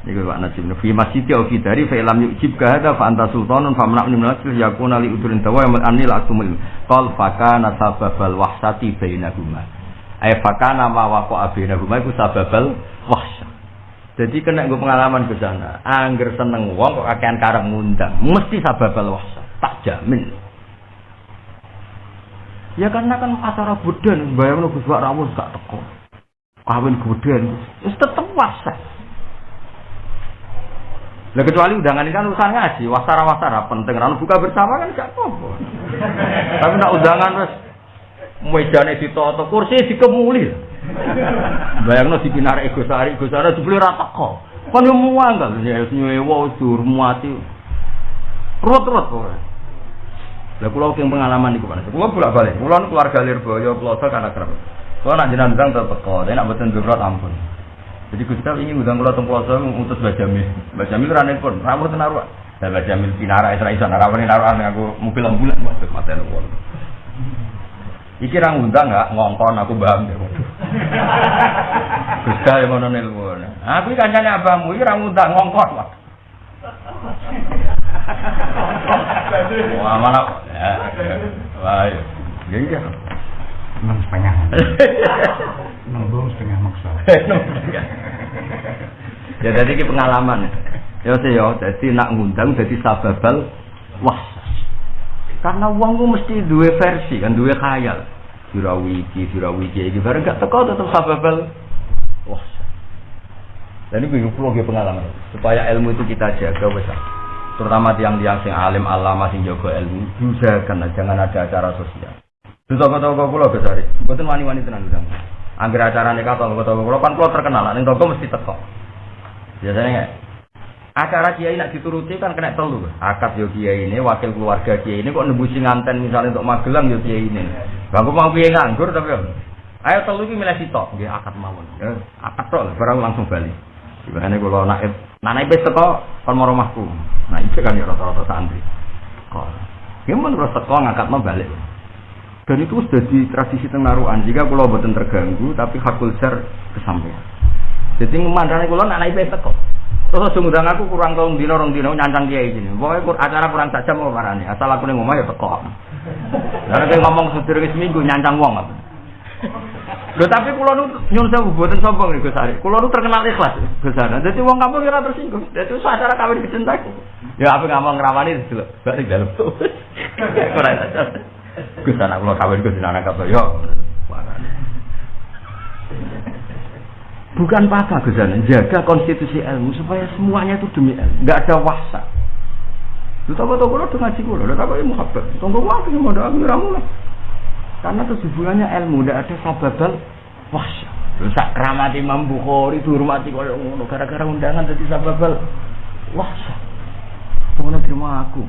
Niku Pak Najib fi masjid au fi dari fa lam yujib ka hada fa anta sultanun fa mana min nasr yakuna li udrin tawa yamal anni la asmul qal fakana sababal wahsati bainahuma ay fakana ma waqa bainahuma iku sababal wahsyah jadi kena gue pengalaman ke sana. Angger seneng wong kok kakean karep ngundang, mesti sababal wahsyah. Tak jamin. Ya karena kan acara budan, bayang Gus Wak Rawus gak teko. Kawin budan, wis tetep wasa. Lah kecuali undangan ini kan urusan ngaji, wasara-wasara penting kan buka bersama kan gak apa-apa. Tapi nak undangan wis mejane ditoto, kursi dikemuli. Bayangno dipinarak ego sari, ego sari dibeli ra teko. Kan yo muanggal ya nyewa durmati. Rut-rut kok. Lah kula ki pengalaman niku Pak. Kula bolak-balik. Kula keluarga Lirboyo Ploso kan akrab. Kula nak jenengan tetep teko, nek mboten durut ampun. Jadi Gus Cal ingin ngundang kula teng Ploso ngutus Mbak Jamil. Mbak Jamil ra nelpon, ra mboten naruh. Lah Mbak Jamil pinara Isra iso narawani naruhan aku mobil ambulan maksud materi kula. Iki ra ngundang enggak ngongkon aku paham ya. Yang ngono nelpon. Aku iki kancane abamu iki ra ngundang ngongkon, Pak. Wah, mana? Ya. Wah, iya. Ya iya. Enam Enam setengah maksa. ya jadi ini pengalaman. Ya sih ya, jadi nak ngundang jadi sababal wah. Karena uang ku mesti dua versi kan, dua khayal. Dirawi iki, dirawi iki, bareng gak teko tetep sababal wah. Dan ini pulau pengalaman supaya ilmu itu kita jaga besar. Terutama tiang-tiang sing alim alama sing jaga ilmu, usahakan jangan ada acara sosial. Itu toko-toko pulau besar. Betul wani-wani tenan udang. Angger acara nikah toko-toko pulau kan pulau terkenal, ning toko mesti teko. Biasanya nggak. Acara kiai nak dituruti kan kena telu. Akad yo kiai ini, wakil keluarga kiai ini kok nembusi nganten misalnya untuk Magelang yo kiai ini. Bangku mau kiai nganggur tapi ayo telu iki milih sitok, nggih akad mawon. Ya, akad tok barang langsung bali. Gimana kalau naib, nah naib teko kon mau rumahku. Nah itu kan ya rata-rata santri. teko. Ya mun terus teko balik. Dan itu sudah di tradisi tengaruan. Jika kalau buatan terganggu, tapi hakul ser kesampaian. Jadi memandangnya kalau anak ibu teko. Terus ngundang aku kurang tahun dino orang dino nyancang kiai ini. Pokoknya acara kurang saja mau marani. Asal aku nih ngomong ya teko. Karena kayak ngomong sedurunge seminggu nyancang wong apa. Lho tapi kula nu nyun sewu mboten sombong nih Gus Ari. Kula nu terkenal ikhlas Ari. Dadi wong kampung ora tersinggung. Dadi acara kawin dicintai. Ya apa ngomong ngrawani delok balik dalem. Ora. Gus anak kula kawin Gus anak yo. Bukan apa Gus jaga konstitusi ilmu supaya semuanya itu demi ilmu, enggak ada wasa. Lu tahu tahu kalau dengan ngaji kulo, tahu ilmu muhabbat. Tunggu waktu yang mau aku ramu lah. Karena itu hubungannya ilmu, tidak ada sababal wahsya. Terus sak keramat Imam Bukhari, dihormati kaya ngono gara-gara undangan jadi sababal wahsya. Pengen terima aku.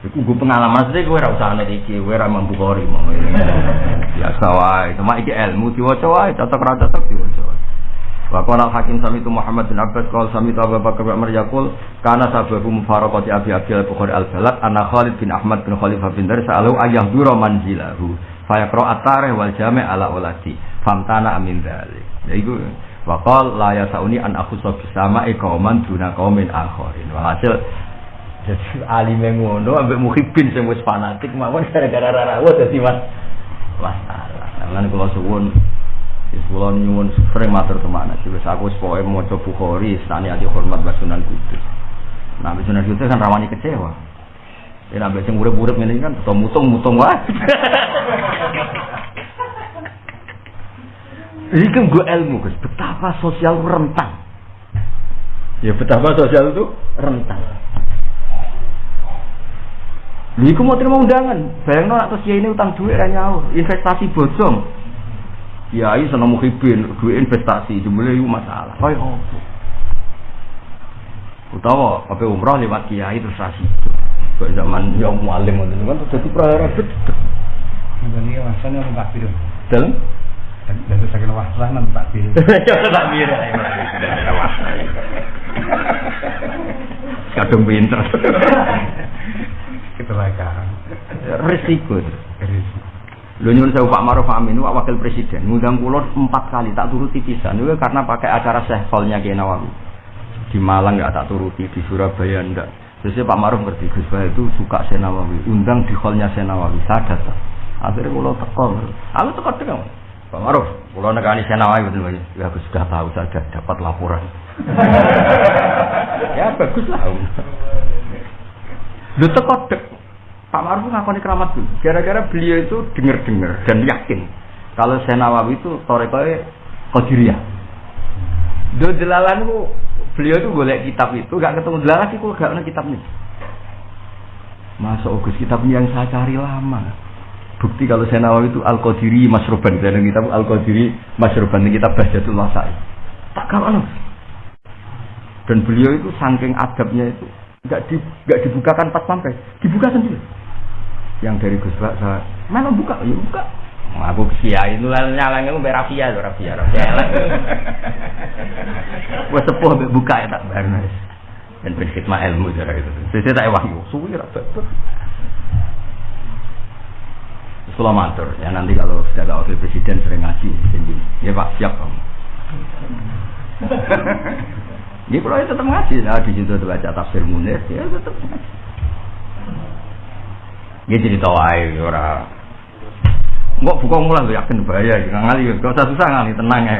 Iku gue pengalaman sih gue rasa aneh iki, gue ramah Bukhari mau. Biasa wae, cuma iki ilmu diwaca wae, cocok ra cocok diwaca. Wa qala hakim sami itu Muhammad bin Abbas qala sami itu Abu Bakar bin Umar yaqul kana sababu Abi Abi al-Bukhari al-Balad anna Khalid bin Ahmad bin Khalifah bin Dar sa'alu ayah dura manzilahu fa yaqra at-tarikh wal jami' ala ulati famtana amin dzalik. Ya iku wa qala la yasauni an akhusa bisama qauman duna qaumin akharin. Walhasil jadi alime ngono ambek muhibin sing wis fanatik mawon gara-gara rarawuh dadi mas masalah. Lan kula suwun Wis kula nyuwun sering matur ke mana sih wis aku wis pokoke maca Bukhari stani ati hormat wa Sunan Kudus. Nah, Sunan Kudus kan rawani kecewa. Ya nabe sing urip-urip ngene kan tetep mutung-mutung wae. Ini kan gue ilmu Gus, betapa sosial rentan. Ya betapa sosial itu rentan. Iku mau terima undangan, bayang no atas ya ini utang duit nyaur, investasi bocong, kiai seneng muhibin duit investasi jumlah itu masalah. Kaya apa? Utawa apa umroh lewat kiai terus rasi kaya zaman yang mualim kan terjadi perkara gede ini masanya orang takbir dalam dan itu sakit wahsah nanti takbir coba takbir kadung pinter kecelakaan risiko risiko Lho nyuwun saya Pak Maruf Amin Pak Wakil Presiden ngundang kula empat kali tak turuti pisan itu karena pakai acara sehkolnya Kiai Nawawi. Di Malang nggak tak turuti, di Surabaya ndak. Terus Pak Maruf ngerti Gus itu suka Senawawi, undang di hallnya Senawawi, saya datang. Akhirnya kula teko. Aku teko teko. Pak Maruf, kula nekani Senawawi betul Ya aku sudah tahu saja dapat laporan. ya bagus lah. Lu teko dek Pak Maruf ngakoni keramat dulu. Gara-gara beliau itu dengar-dengar dan yakin kalau Senawawi itu torekoy Qadiriyah. Do delalan ku beliau itu boleh kitab itu gak ketemu delalan sih kok gak ada kitab nih. Masa Agus kitab yang saya cari lama. Bukti kalau Senawawi itu Al Qadiri Masruban dan kitab Al Qadiri kitab Bahjatul Wasai. Tak kalah. Dan beliau itu saking adabnya itu nggak di, gak dibukakan pas sampai dibuka sendiri. Yang dari Gus Bak saya mana buka? Ya buka. Aku kiai itu nyala itu berafia tuh rafia rafia. Gue sepuh buka ya tak barnas dan berkhidmat ilmu cara itu saya tak wahyu suwi rapat Sekolah matur ya nanti kalau sudah ada wakil presiden sering ngaji ya pak siap kamu Ini kalau tetap ngaji, nah di situ baca tafsir munir, ya tetap ngaji. Dia cerita wae ora. Mbok buka mulai lo yakin bahaya ngali gak usah susah ngali tenang ya.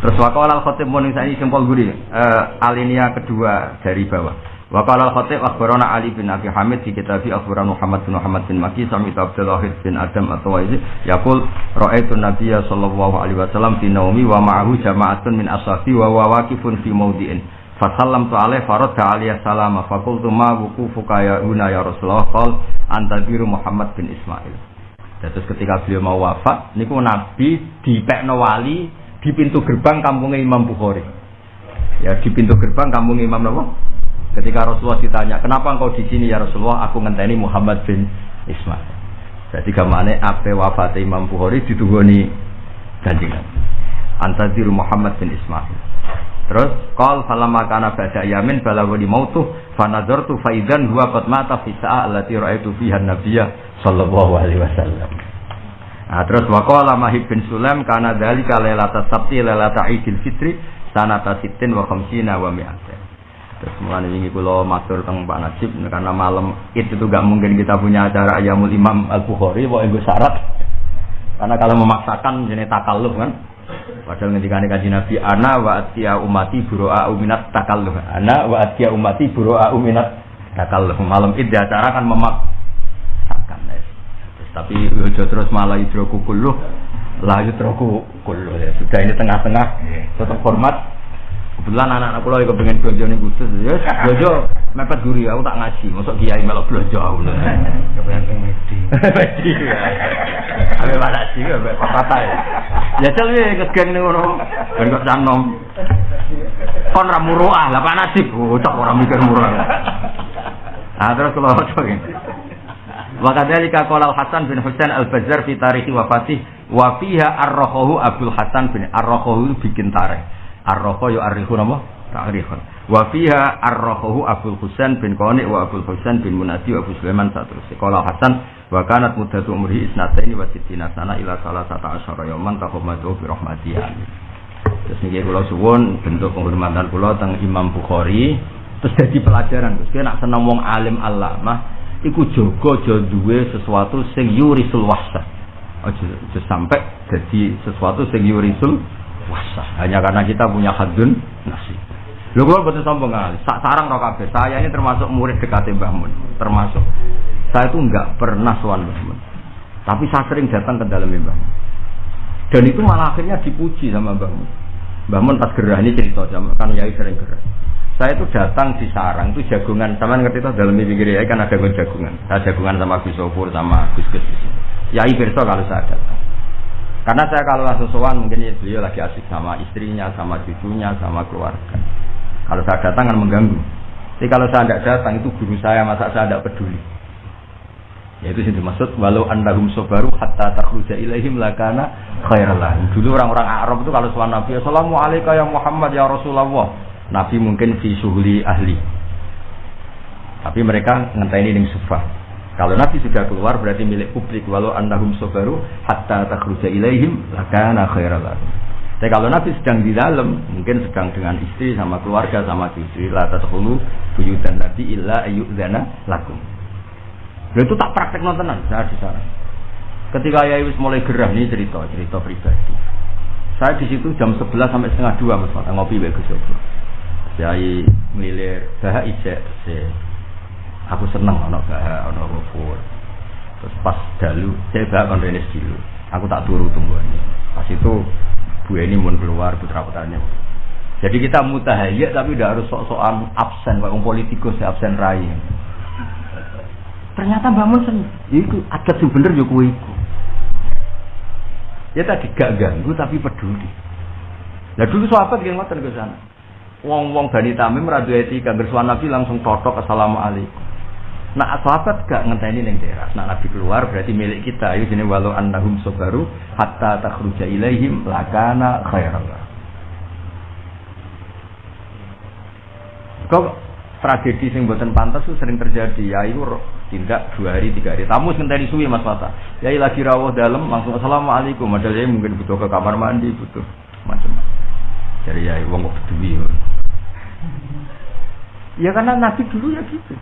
Terus wakal al khotib mau ini sempol guri uh, alinea kedua dari bawah. Wakal al khotib akhbarana Ali bin Abi Hamid di kitab akhbaran Muhammad bin Muhammad bin Maki sami Abdul Wahid bin Adam atau Waizi yakul ra'aitu Nabiya sallallahu alaihi wasallam fi naumi wa ma'ahu jama'atun min ashabi wa wa waqifun fi mawdi'in Fasalam tu alaih farad aliyah salama fakultu ma wukufuka ya una ya Rasulullah qal antabiru Muhammad bin Ismail. Terus ketika beliau mau wafat, niku Nabi di Pekno Wali di pintu gerbang kampungnya Imam Bukhari. Ya di pintu gerbang kampung Imam Nawawi. Ketika Rasulullah ditanya, kenapa engkau di sini ya Rasulullah? Aku ngenteni Muhammad bin Ismail. Jadi gamane ape wafat Imam Bukhari ditunggu nih janjikan. Antadiru Muhammad bin Ismail. Terus qal falamma kana ba'da yamin balagha di mautu fanadzartu faidan huwa qad mata fi sa'ah allati ra'aitu fiha nabiyya sallallahu alaihi wasallam. Nah, terus waqala Mahib bin Sulaim kana dzalika lailata sabti Idul Fitri sanata sittin wa khamsina wa mi'atin. Terus mulai ini kalau matur tentang Pak Najib karena malam itu tuh gak mungkin kita punya acara Ayamul Imam Al Bukhari, mau gue syarat. Karena kalau memaksakan jenis takalluf kan, Padahal ketika kaji Nabi, ana wa atia umati buroa uminat takalluh. Ana wa atia umati buroa uminat takalluh. Malam di acara kan memaksakan. Terus, tapi ojo terus malah idroku kulluh, lah idroku kulluh. Ya, sudah ini tengah-tengah, tetap hormat. Kebetulan anak-anak pulau yang pengen belanja nih khusus, ya belanja mepet guri, aku tak ngaji, masuk kiai melok belanja aku. Kepengen medi. Medi. Abe mana sih, abe patah ya. Ya cel ya kegeng nih ngono, ben kok canom. Kon ra muruah, lah Pak Nasib, bocah orang mikir murah. Nah terus kalau coba Wakadhalika qala Hasan bin Husain Al-Bazzar fi tarihi wafatih wa fiha ar-rahahu Abdul Hasan bin ar-rahahu bikin tarikh. Ar-rahahu ya arihu napa? Ta'rifan. Wa fiha ar-rahahu Abdul Husain bin Qani wa Abdul Husain bin Munadi wa Abu Sulaiman satrusih. Qala Hasan wa kanat muddatu umrihi isnataini wa sittina sana ila salasata asyara yawman taqammatu bi rahmatih. Terus niki kula suwun bentuk penghormatan kula teng Imam Bukhari terus jadi pelajaran Gus. Kena seneng wong alim alamah iku jaga aja sesuatu sing yurisul wahsah. Aja sampai jadi sesuatu sing yurisul wahsah. Hanya karena kita punya hadun nasib. Lho kula boten sombong kali. Sak sarang ro kabeh. Saya ini termasuk murid dekate Mbah Mun, termasuk. Saya itu enggak pernah sowan Mbah Mun. Tapi saya sering datang ke dalam Mbah Mun. Dan itu malah akhirnya dipuji sama Mbah Mun. Mbah Mun pas gerah ini cerita sama kan Yai sering gerah. Saya itu datang di sarang itu jagungan, sama ngerti itu dalam pinggir Yai kan ada jagungan. Saya jagungan sama Gus Sofur sama Gus Gus. Yai Berso kalau saya datang. Karena saya kalau langsung sowan mungkin ya beliau lagi asik sama istrinya, sama cucunya, sama keluarga. Kalau saya datang kan mengganggu. Jadi kalau saya tidak datang itu guru saya masa saya tidak peduli. Ya itu sih dimaksud walau andahum sobaru hatta takhruja ilaihim lakana khairallah. Dulu orang-orang Arab itu kalau sowan Nabi, Assalamualaikum ya Muhammad ya Rasulullah. Nabi mungkin fi suhuli ahli. Tapi mereka ngenteni ning sufah. Kalau Nabi sudah keluar berarti milik publik walau andahum sobaru hatta takhruja ilaihim lakana khairallah. Tapi kalau Nabi sedang di dalam, mungkin sedang dengan istri sama keluarga sama cucu, la tadkhulu buyutan Nabi illa ayyudzana lakum. Lalu itu tak praktek nontonan saya di sana. Ketika Yai wis mulai gerah nih cerita, cerita pribadi. Saya di situ jam 11 sampai setengah dua mas ngopi baik Gus Yai mililir bahak ijek Aku seneng ono bahak ono rufur. Terus pas dalu, saya bahak kon dulu. Aku tak turu tunggu ini. Pas itu Bu ini mau keluar putra putranya. Jadi kita mutahayya tapi udah harus sok-sokan absen, pak politikus ya absen rai. Ternyata bangun sen, itu adat sing bener yo kuwi iku. Ya tadi gak ganggu tapi peduli. Nah dulu sahabat yang ngoten ke sana. Wong-wong Bani Tamim radu etika bersuara Nabi langsung totok assalamualaikum. Nah sahabat gak ngenteni ning teras. Nah Nabi keluar berarti milik kita. Ini jenis walau annahum sobaru hatta takhruja ilaihim lakana khairallah. Kok tragedi sing buatan pantas itu sering terjadi. Ya itu tindak dua hari tiga hari. Tamu ngenteni suwi Mas Mata. Ya lagi rawuh dalam langsung assalamualaikum. Padahal ya mungkin butuh ke kamar mandi butuh macam-macam. Jadi ya wong kok. Ya karena Nabi dulu ya gitu.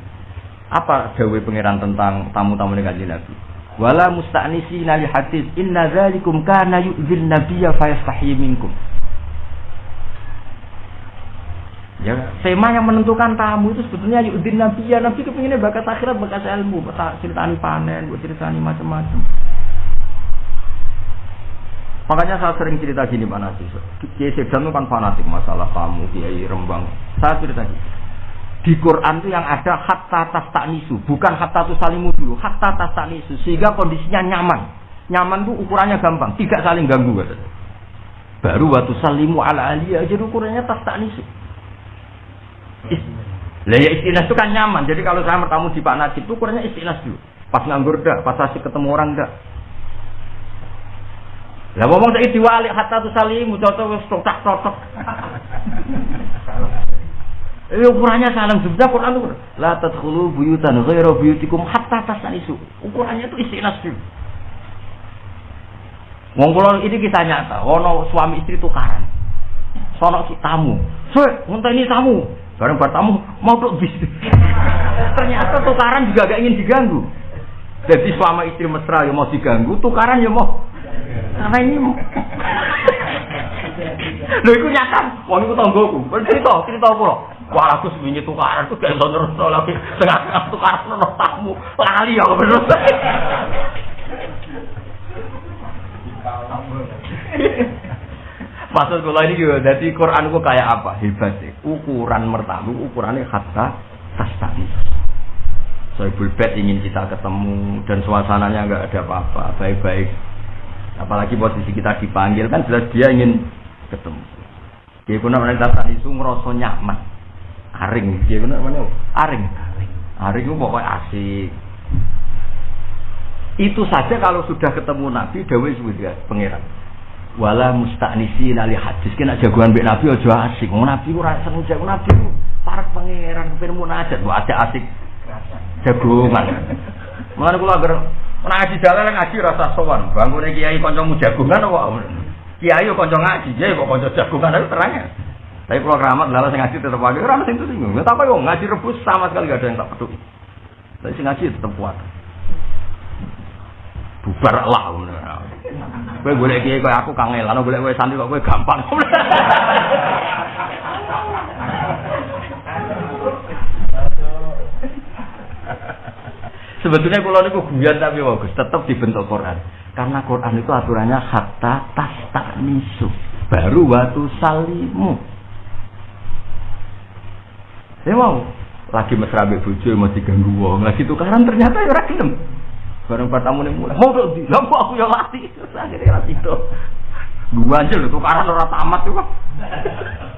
Apa dawe pangeran tentang tamu-tamu kanjeng Nabi? Wala musta'nisi nali hadis inna dzalikum kana yu'zin nabiyya fayastahi minkum. Ya, tema yang menentukan tamu itu sebetulnya yu'zin nabiyya. Nabi kepinginnya bakat akhirat, bakat ilmu, ceritani panen, buat macam-macam. Makanya saya sering cerita gini Pak Nasi. Kiai Sedan itu kan fanatik masalah kamu, Kiai Rembang. Saya cerita gini. Di Quran itu yang ada hatta tas nisu, bukan hatta tu salimu dulu, hatta tas nisu sehingga kondisinya nyaman. Nyaman itu ukurannya gampang, tidak saling ganggu katanya. Baru waktu salimu ala aliyah jadi ukurannya tas nisu. Lah ya istinas itu kan nyaman. Jadi kalau saya bertamu di Pak Najib itu ukurannya istinas dulu. Pas nganggur dah, pas asik ketemu orang dah. Lah ngomong saya diwali hatta tu salimu cocok wis totak Eh, ukurannya salam sebenarnya Quran itu la tadkhulu buyutan ghairu buyutikum hatta tasanisu. Ukurannya itu istinas dulu. Wong kula ini kisah nyata, ono suami istri tukaran. Sono si tamu. Sek, ini tamu. Bareng bertamu mau tuh bisnis. Ternyata tukaran juga gak ingin diganggu. Jadi suami istri mesra yang mau diganggu, tukaran ya mau. Karena ini Lho iku nyata, wong iku tanggoku. Cerita, cerita apa Wah aku sebenarnya tukaran tuh kayak terus lagi tengah tukaran nono tamu lali ya bener. Maksud kula ini juga, jadi Quran ku kayak apa? Hebat sih. Ukuran mertamu, ukurannya hatta tastani. Sohibul bed ingin kita ketemu dan suasananya nggak ada apa-apa, baik-baik. Apalagi posisi kita dipanggil kan jelas dia ingin ketemu. Dia guna mereka tadi itu ngerasa nyaman aring. Dia benar mana aring. Aring. Itu pokoknya asik. Itu saja kalau sudah ketemu Nabi Dawei sudah pangeran. Wala mustaknisi nali hadis. Kena jagoan bik Nabi aja asik. Mau Nabi ku rasa jago Nabi para pangeran kepen munajat bu ada asik. Jagongan. Mana kula agar ngaji jalan ngaji rasa sowan. Bangun kiai kancamu jagongan apa? Kiai kanca ngaji kiai kok kanca jagongan itu terangnya tapi kalau keramat lalu saya ngaji tetap ada orang itu singgung. Nggak apa yo ngaji rebus sama sekali gak ada yang tak peduli. Tapi saya ngaji tetap kuat. Bubar lah. Gue boleh kiai kayak aku kangen, lalu boleh gue santri kok gue gampang. Sebetulnya kalau niku guyon tapi bagus, tetap dibentuk Quran. Karena Quran itu aturannya hatta tas tak nisu, baru waktu salimu. Saya mau. Lagi mesra mbek bojo mau diganggu wong, lagi tukaran ternyata ya ora gelem. Bareng pertama nih mulai, mau di, lampu aku yang latih, akhirnya latih itu. Gua aja loh, tukaran orang tamat tuh kok.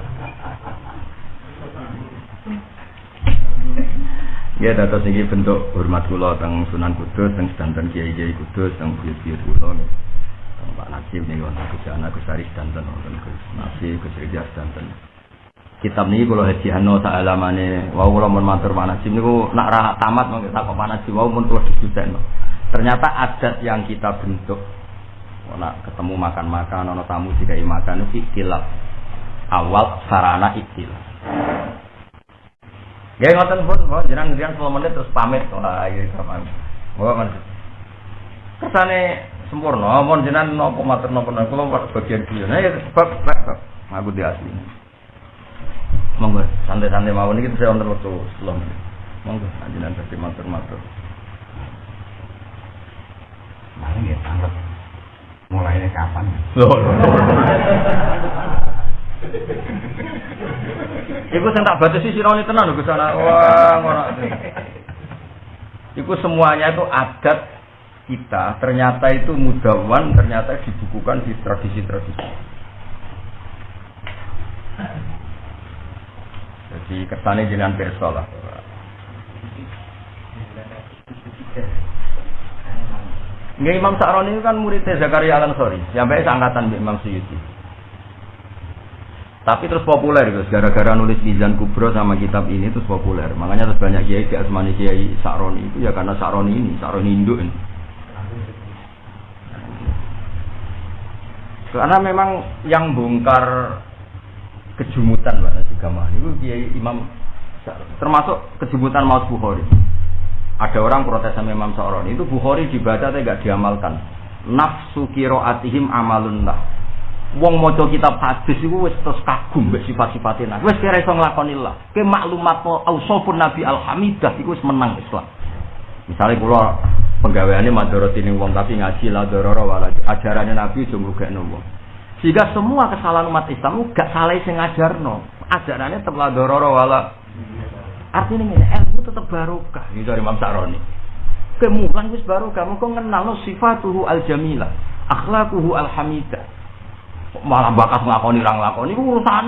Ya dados ini bentuk hormat kula teng Sunan Kudus, teng sedanten kiai-kiai Kudus, teng buyut-buyut kula Teng Pak Najib nih wonten Gus Ana Gus Aris sedanten wonten Gus Nasib Gus Rizal sedanten kitab ini kalau haji hano tak alamane wow kalau mau matur sih niku nak rah tamat mau kita kok mana sih wow mun terus diskusen ternyata adat yang kita bentuk nak ketemu makan makan ono tamu jika makan itu ikhtilaf awal sarana ikhtilaf Ya ngoten pun, mau jenang jenang 10 menit terus pamit. Wah, iya sama. Mau kan. Kersane sempurna, mau jenang nopo matur nopo nopo kula bagian dia. Nah, ya sebab aku di asli. Monggo santai-santai mawon iki saya wonten wektu selom. Monggo anjenan dadi matur-matur. Mari ya tanggap. Mulainya kapan? Loh. Iku sing tak batasi sirone tenan lho sana. Wah, ngono. Iku semuanya itu adat kita ternyata itu mudawan ternyata dibukukan di tradisi-tradisi. Jadi kesannya jenengan perso lah. Nggak Imam Sa'roni itu kan muridnya Zakaria Al Ansori, sampai seangkatan Imam Suyuti. Tapi terus populer guys, gara-gara nulis Mizan Kubro sama kitab ini terus populer. Makanya terus banyak kiai di asmani kiai Sa'roni itu ya karena Sa'roni ini, Sa'roni Induk ini. Karena memang yang bongkar kejumutan Pak Nasi itu dia Imam termasuk kejumutan Maus Bukhari. Ada orang protes sama Imam Sa'roni itu Bukhari dibaca tapi gak diamalkan. Nafsu kiroatihim amalun lah. Wong maca kitab hadis iku wis terus kagum mbek sifat-sifatnya. Wis kira iso nglakoni lah. Ke maklumat ausofun Nabi Al-Hamidah iku wis menang Islam. Misalnya kula penggaweane madharati ning wong tapi ngaji la dororo wala ajarannya Nabi aja ngrugekno wong. Sehingga semua kesalahan umat Islam gak salah sing ngajarno. Ajarannya la dororo wala. Artinya ini ilmu tetap barokah. Ini dari Imam Sa'roni. Kemulan wis barokah. Mungkin kenal sifatuhu al jamilah, akhlakuhu al hamidah. Malah bakas ngelakoni orang lakoni urusan.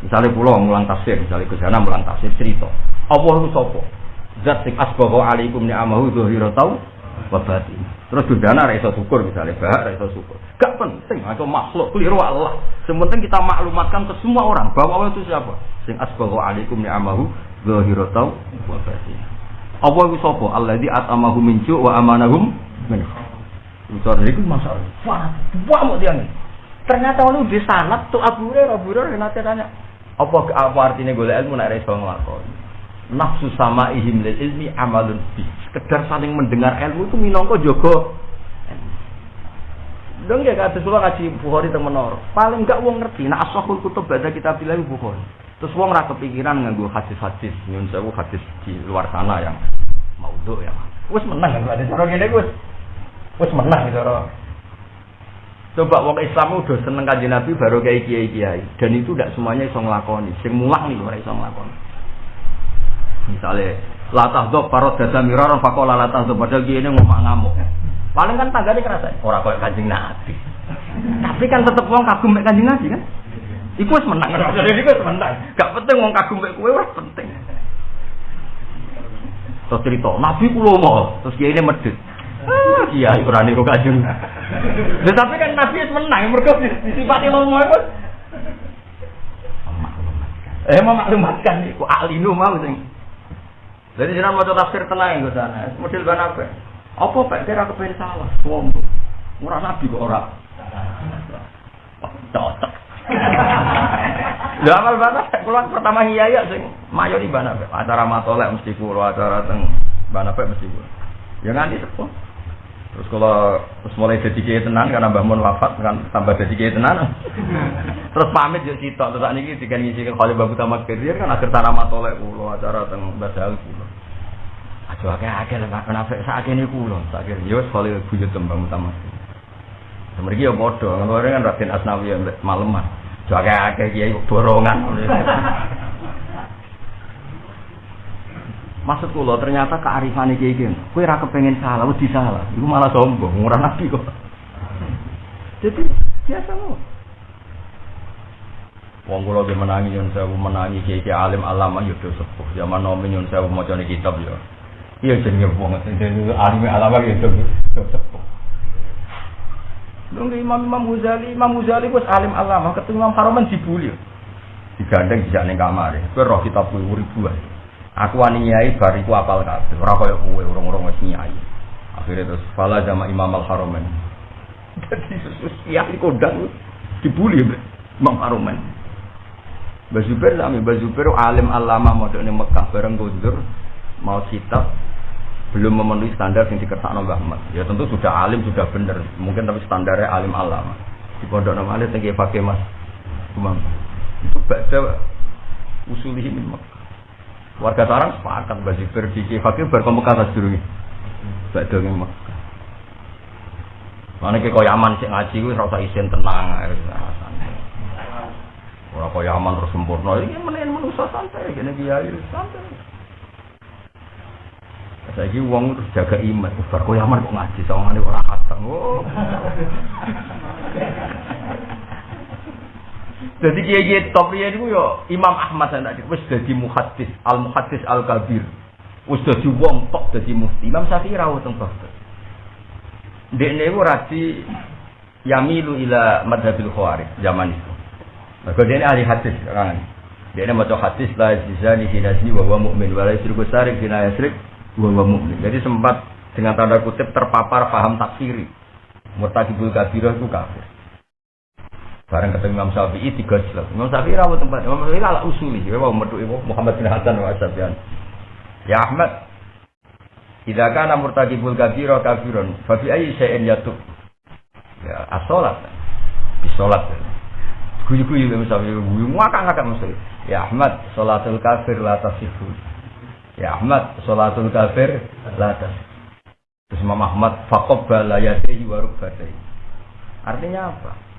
Misalnya pulau mulang tafsir, misalnya ke sana mulang tafsir cerita. Allah itu sopo. Zat sing asbahu alaikum ni'amahu tau wabati. Terus dudana ra iso syukur misalnya, bahak ra iso syukur. Gak penting, atau makhluk keliru Allah. Sementing kita maklumatkan ke semua orang bahwa Allah itu siapa? Sing asbahu alaikum ni'amahu zahiratau wa batinah. Apa iku sapa? Alladzi at'amahu min ju' wa amanahum min Itu itu masalah. Wah, wah mau dia. Ternyata lu di sanat tuh Abu Hurairah, Abu Hurairah nanti tanya, apa apa artinya golek ilmu nek iso nglakoni? Nafsu sama ihim lil ilmi amalun bi. Sekedar saling mendengar ilmu itu minangka jaga Dong ya kata sulah ngaji Bukhari teng menor. Paling enggak wong ngerti. Nah asahul kutub baca kita bilang Bukhari. Terus wong ra kepikiran nganggo hadis-hadis nyun sewu hadis di luar sana yang maudhu ya. Wis menang kan ada cara ngene wis. Wis menang cara. Coba wong Islam udah seneng kanjeng Nabi baru kayak kiai kiai dan itu tidak semuanya iso nglakoni. Sing mulang nih ora iso nglakoni. Misalnya latah dok parot dada miraron fakola latah dok padahal gini ngomong ngamuk. Paling kan tangganya kerasa orang kau kanjeng Nabi. Tapi kan tetep wong kagum mek kanjeng Nabi kan. Iku wis menang. Jadi iku wis menang. Gak penting wong kagum mek kowe wis penting. Terus cerita, Nabi kulo mau, terus kiai ini medit. Ah, iya, Quran itu kajeng. Nah, tapi kan Nabi menang, mereka disifati lomo itu. Eh, memaklumatkan, iku alinu mau sing. Jadi jangan mau tafsir tenang gue sana. Model ban apa? Apa pak kira kepengen salah? Sombong. Murah nabi kok ora. Cocok. Lha amal bana kula pertama hiyaya sing mayo di bana acara matolek mesti kula acara teng bana mesti kula. Ya nganti tepo. Terus kalau terus mulai jadi kiai tenan karena Mbah Mun wafat kan tambah jadi kiai tenan. terus pamit yo sitok terus niki dikan ngisi ke Khalil Babu Tamak Kirir kan akhir tanah matolek kula acara teng Badal kula. Aja akeh-akeh lek kenapa sakene kula. Sakir yo Khalil buyut tembang utama. Mereka ya bodoh, kalau kan Raden Asnawi yang maleman. Aja akeh-akeh kiai borongan. Maksud kula ternyata kearifan iki iki. Kowe ora kepengin salah, wedi salah. Iku malah sombong, ora nabi kok. Jadi biasa loh. Wong kula ge menangi nyun sewu menangi kiai alim alama yo sepuh. Zaman nomi nyun sewu macane kitab yo. Iya jenenge wong sing alim alama yo sepuh. Dong Imam Imam Ghazali, Imam Ghazali wis alim alama, ketemu Imam Haromen dibuli. Digandeng dijak ning kamar. Kowe roh kitab ribuan. Aku wani nyai bar iku apal kabeh. Ora kaya kowe urung-urung wis nyai. Akhirnya terus fala jama Imam Al. Jadi susus ya kondang dibuli Imam Haromen. Bazubair sami Bazubair alim alama modone Mekah bareng Gundur mau kitab belum memenuhi standar yang dikersakno Mbah Ahmad. Ya tentu sudah alim sudah benar, mungkin tapi standarnya alim alama. Di pondok nama alim tinggi pakai mas Umam. Itu baca usulihi min Mekah. Warga sarang sepakat bagi pergi ke fakir berkomunikasi atas dulu. Baca yang Mekah. Mana ke kau yaman sih ngaji gue rasa isin tenang Orang kau yaman terus sempurna, ini mending manusia santai, gini kiai santai. Saya ini uang terus jaga iman. Bar kau yaman kok ngaji sama ini orang khatam. Oh. Jadi kiai kiai top dia itu yo Imam Ahmad saya tadi. Wes jadi muhadis al muhadis al kabir. Wes jadi uang top jadi mufti. Imam Syafi'i rawat teng Baghdad. Dek ini raji yamilu ila madhabil khawarij zaman itu. Maka dia ini ahli hadis kan. Dia ini maca hadis la zizani hinazni wa huwa mu'min wa la yusriku sarik hina yasrik wa mu'min. Jadi sempat dengan tanda kutip terpapar paham takfiri. Murtakibul kabirah itu kafir. Bareng ketemu Imam Syafi'i tiga jelas. Imam Syafi'i rawat tempat. Imam Syafi'i ala usuli. Ya mau metu Muhammad bin Hasan wa Syafi'an. Ya Ahmad. Idza kana murtakibul kabira kafirun, fa fi ayyi syai'in yatub? Ya as-salat. Bisolat. Guyu-guyu Imam Syafi'i guyu ngakak-ngakak mesti. Ya Ahmad, salatul kafir la tasifu. Ya Ahmad, salatul kafir la tasifu. Terus Imam Ahmad faqabbala yadayhi wa. Artinya apa?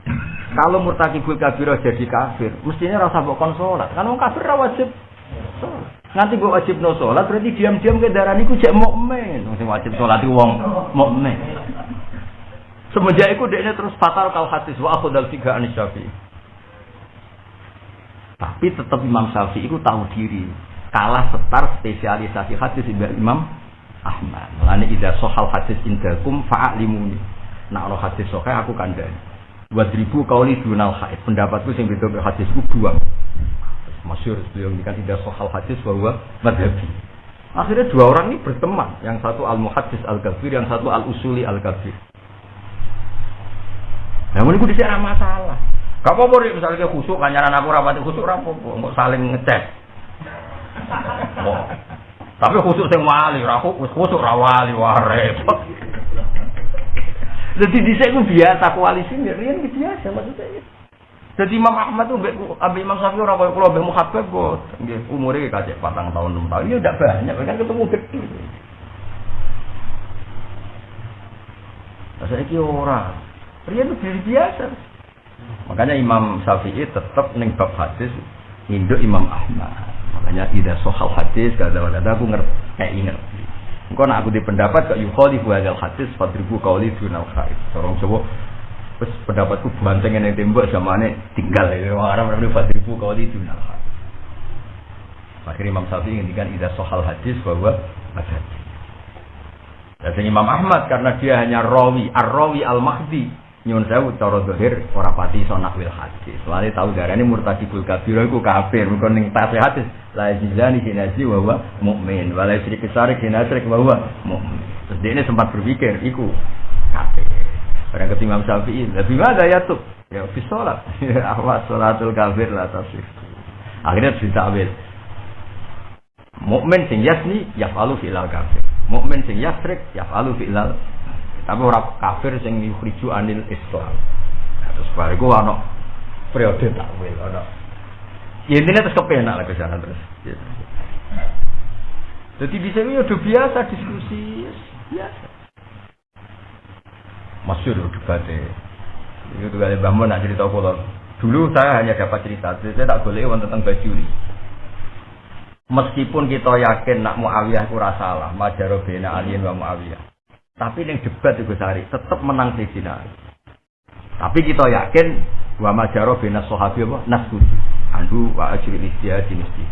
Kalau murtakibul kabirah jadi kafir, mestinya rasa mbok kon salat. Kan kafir wajib. Nanti mbok wajib no salat berarti diam-diam ke darah niku jek mukmin. Sing wajib salat iku wong mukmin. Semenjak itu dia terus fatal kal hadis wa akhudal tiga anis syafi'i. Tapi tetap Imam Syafi'i itu tahu diri. Kalah setar spesialisasi hadis Imam Ahmad. Mulane idza sohal hadis indakum fa'alimuni. Nak ono hadis sahih aku kandhani. Wadribu kauli dunal haid. Pendapatku sing beda hadisku buang. Masyur beliau kan tidak sohal hadis bahwa madhabi. Akhirnya dua orang ini berteman. Yang satu al-muhadis al-kabir, yang satu al-usuli al-kabir. Nah, ini gue di sini masalah. Gak apa-apa, misalnya khusuk, kanyaran aku rapat khusuk, rapopo, nggak saling ngecek. Tapi khusuk sing wali, raku khusuk rawali wah repot. Jadi di sini biasa koalisi ini, rian biasa maksudnya. Jadi Imam Ahmad tuh ambil Imam Syafi'i orang kaya kula mbek muhabbab kok nggih umure tahun 6 tahun. Ya udah banyak kan ketemu gede. Saya kira orang, Rian itu biasa. Makanya Imam Syafi'i tetap neng bab hadis induk Imam Ahmad. Makanya tidak sohal hadis kada kada aku ngerti kayak inget. Engkau nak aku di pendapat kak yukhali hadal hadis fadribu kauli dunal khair. Orang coba Terus pendapatku banteng yang tembok zamane tinggal. Orang Arab namanya Fadribu kau di dunia. Akhirnya Imam Syafi'i ngendikan ida sohal hadis bahwa ada. Dan Imam Ahmad karena dia hanya rawi, ar-rawi al-mahdi. Nyun sewu cara dohir ora pati iso nakwil hadis. Tahu darane murtadibul kabir iku kafir. Mergo ning tasih hadis la jizani kinazi wa huwa mukmin. Wa la syrik sarik kinasrik wa huwa mukmin. Terus ini sempat berpikir iku kafir. Orang kata Imam Syafi'i, lebih ada ya tuh. Ya fi sholat. Awas sholatul kafir lah tasif. Akhirnya ditakwil. Mukmin sing yasni yafalu fi'lal kafir. Mukmin sing yasrik yafalu fi'lal tapi orang kafir sing yukhriju anil Islam. Nah, terus bariku ana periode takwil ana. Ya intinya terus kepenak lah ke sana terus. Jadi di sini udah biasa diskusi biasa. Masyur debatnya. Itu kali bangun nak cerita kalau dulu saya hanya dapat cerita, saya tak boleh tentang baju ini. Meskipun kita yakin nak Muawiyah itu salah, majaro bina alien wa Muawiyah. Tapi yang debat itu sehari tetap menang Sayyidina Ali. Tapi kita yakin wa majaro bina sahabi apa? Nasbud. Andu wa ajri istihad mesti.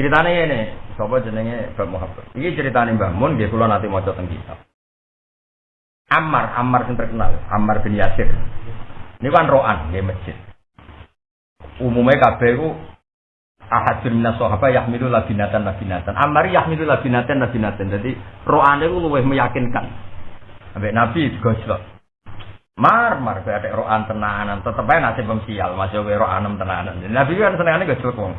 Ceritanya ini, sapa jenenge Bab Muhammad. Ini ceritanya Mbah Mun, dia kula nanti mau tentang kitab. Ammar, Ammar yang terkenal, Ammar bin Yasir. Ini kan roan di masjid. Umumnya kabeh itu ahadun minas sahabat yahmilu labinatan labinatan. Ammar yahmilu labinatan labinatan. Jadi roan itu lebih meyakinkan. Sampai Nabi gosok. Mar, mar, kayak ada roan tenanan. Tetap aja nasib sial, masih gue roanem tenanan. Nabi kan senengannya gosok wong.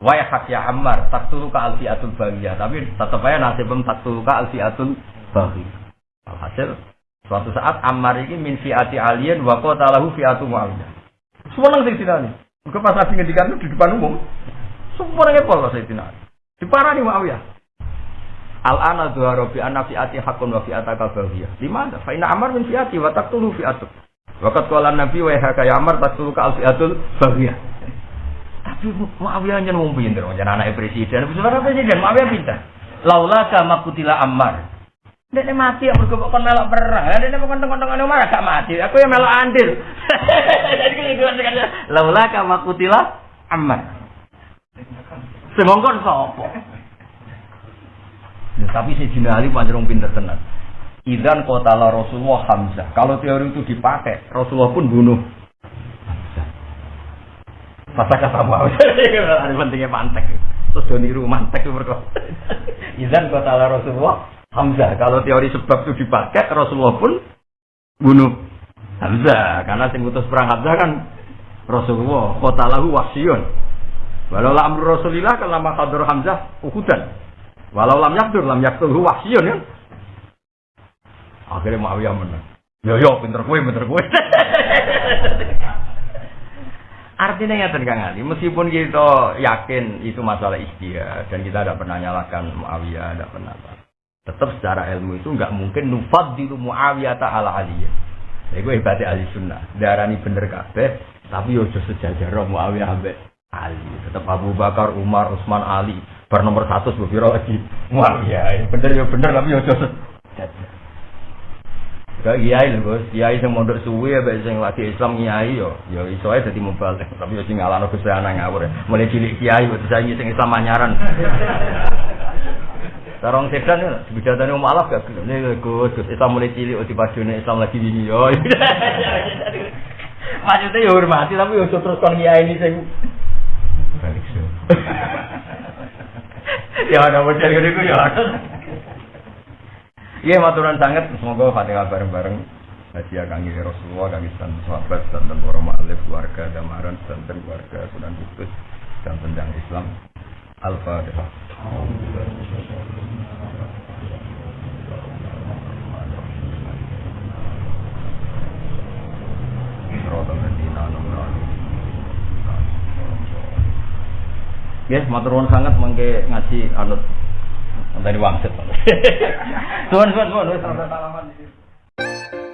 Waya hak ya Ammar, tak tulu ka atul bagiyah. Tapi tetap aja nasib tak tulu ka atul bagiyah. Alhasil suatu saat Ammar ini min fi'ati alien wa qatalahu fi'atu Muawiyah. Semua sing dinani. Mergo pas Nabi ngendikan di depan umum, semua ngepol kok Sayyidina Ali. Diparani Muawiyah. Al ana dhuhara bi anna fi'ati hakun wa fi'ataka baghiyah. Di mana? Fa inna Ammar min fi'ati wa taqtulu fi'atuk. Waqat qala Nabi wa ya kaya Ammar taqtulu ka al fi'atul baghiyah. Tapi Muawiyah nyen wong pinter, nyen anake presiden. Saudara presiden Muawiyah pinter. Laula kama kutila Ammar. Dene mati aku kok kon melok perang. Lah dene kok kontong-kontong anu marah gak mati. Aku yang melok andil. Jadi laula ka makutila ammar. Semongkon sapa? Ya, tapi si Jina Ali panjang pinter tenan. Idan kota la Rasulullah Hamzah. Kalau teori itu dipakai, Rasulullah pun bunuh. Masa kata mau. Ada pentingnya mantek. Terus dia niru mantek berkata. Idan kota la Rasulullah Hamzah. Kalau teori sebab itu dipakai, Rasulullah pun bunuh Hamzah. Karena sing utus perang Hamzah kan Rasulullah. Kota lahu wasyun. Walau lam Rasulillah kalau lama kadur Hamzah uhudan. Walau lam yakdur lam yakdur wasyun ya. Akhirnya Muawiyah menang. Yo yo pinter kue pinter kue. Artinya ya Kang Ali, meskipun kita yakin itu masalah istiak dan kita tidak pernah nyalakan Muawiyah, tidak pernah apa tetap secara ilmu itu nggak mungkin nufad di Muawiyah ala aliyah. Jadi gue hebatnya ahli sunnah. Darani bener kabeh, tapi yo sejajar Muawiyah ambek Ali. Tetap Abu Bakar, Umar, Utsman, Ali. Bar nomor satu sebelum lagi. Wah iya, iya. bener ya bener tapi ya jodoh. Gak ya, kiai lho bos, kiai yang mondok suwi ya, yang lagi Islam kiai yo, yo iso aja jadi mobil. tapi yo sing ngalano saya ngawur ya, mulai cilik kiai buat saya ngiseng Islam manyaran. Tarong sedan ya, bidatane om alaf gak gelem nek Gus, Gus Islam mulai cilik di Islam lagi wingi yo. Maksudnya yo hormati tapi ya, yo terus kon kiai ini sing balik ya ada bocor gede gue ya ada. Iya maturan sangat, semoga fatihah bareng-bareng. Hadiah kangi Rasulullah, kangi santen sahabat, santen para ma'alif, warga damaran, santen warga Sunan Kudus, dan tendang Islam. Al-Fatihah. Rodan Medina, nomor Yes, maturun sangat mengke ngaji anut. Tadi wangsit. Tuhan, tuhan, tuhan, tuan, tuan, tuan, tuan, tuan, tuan, tuan, tuan, tuan, tuan, tuan, tuan,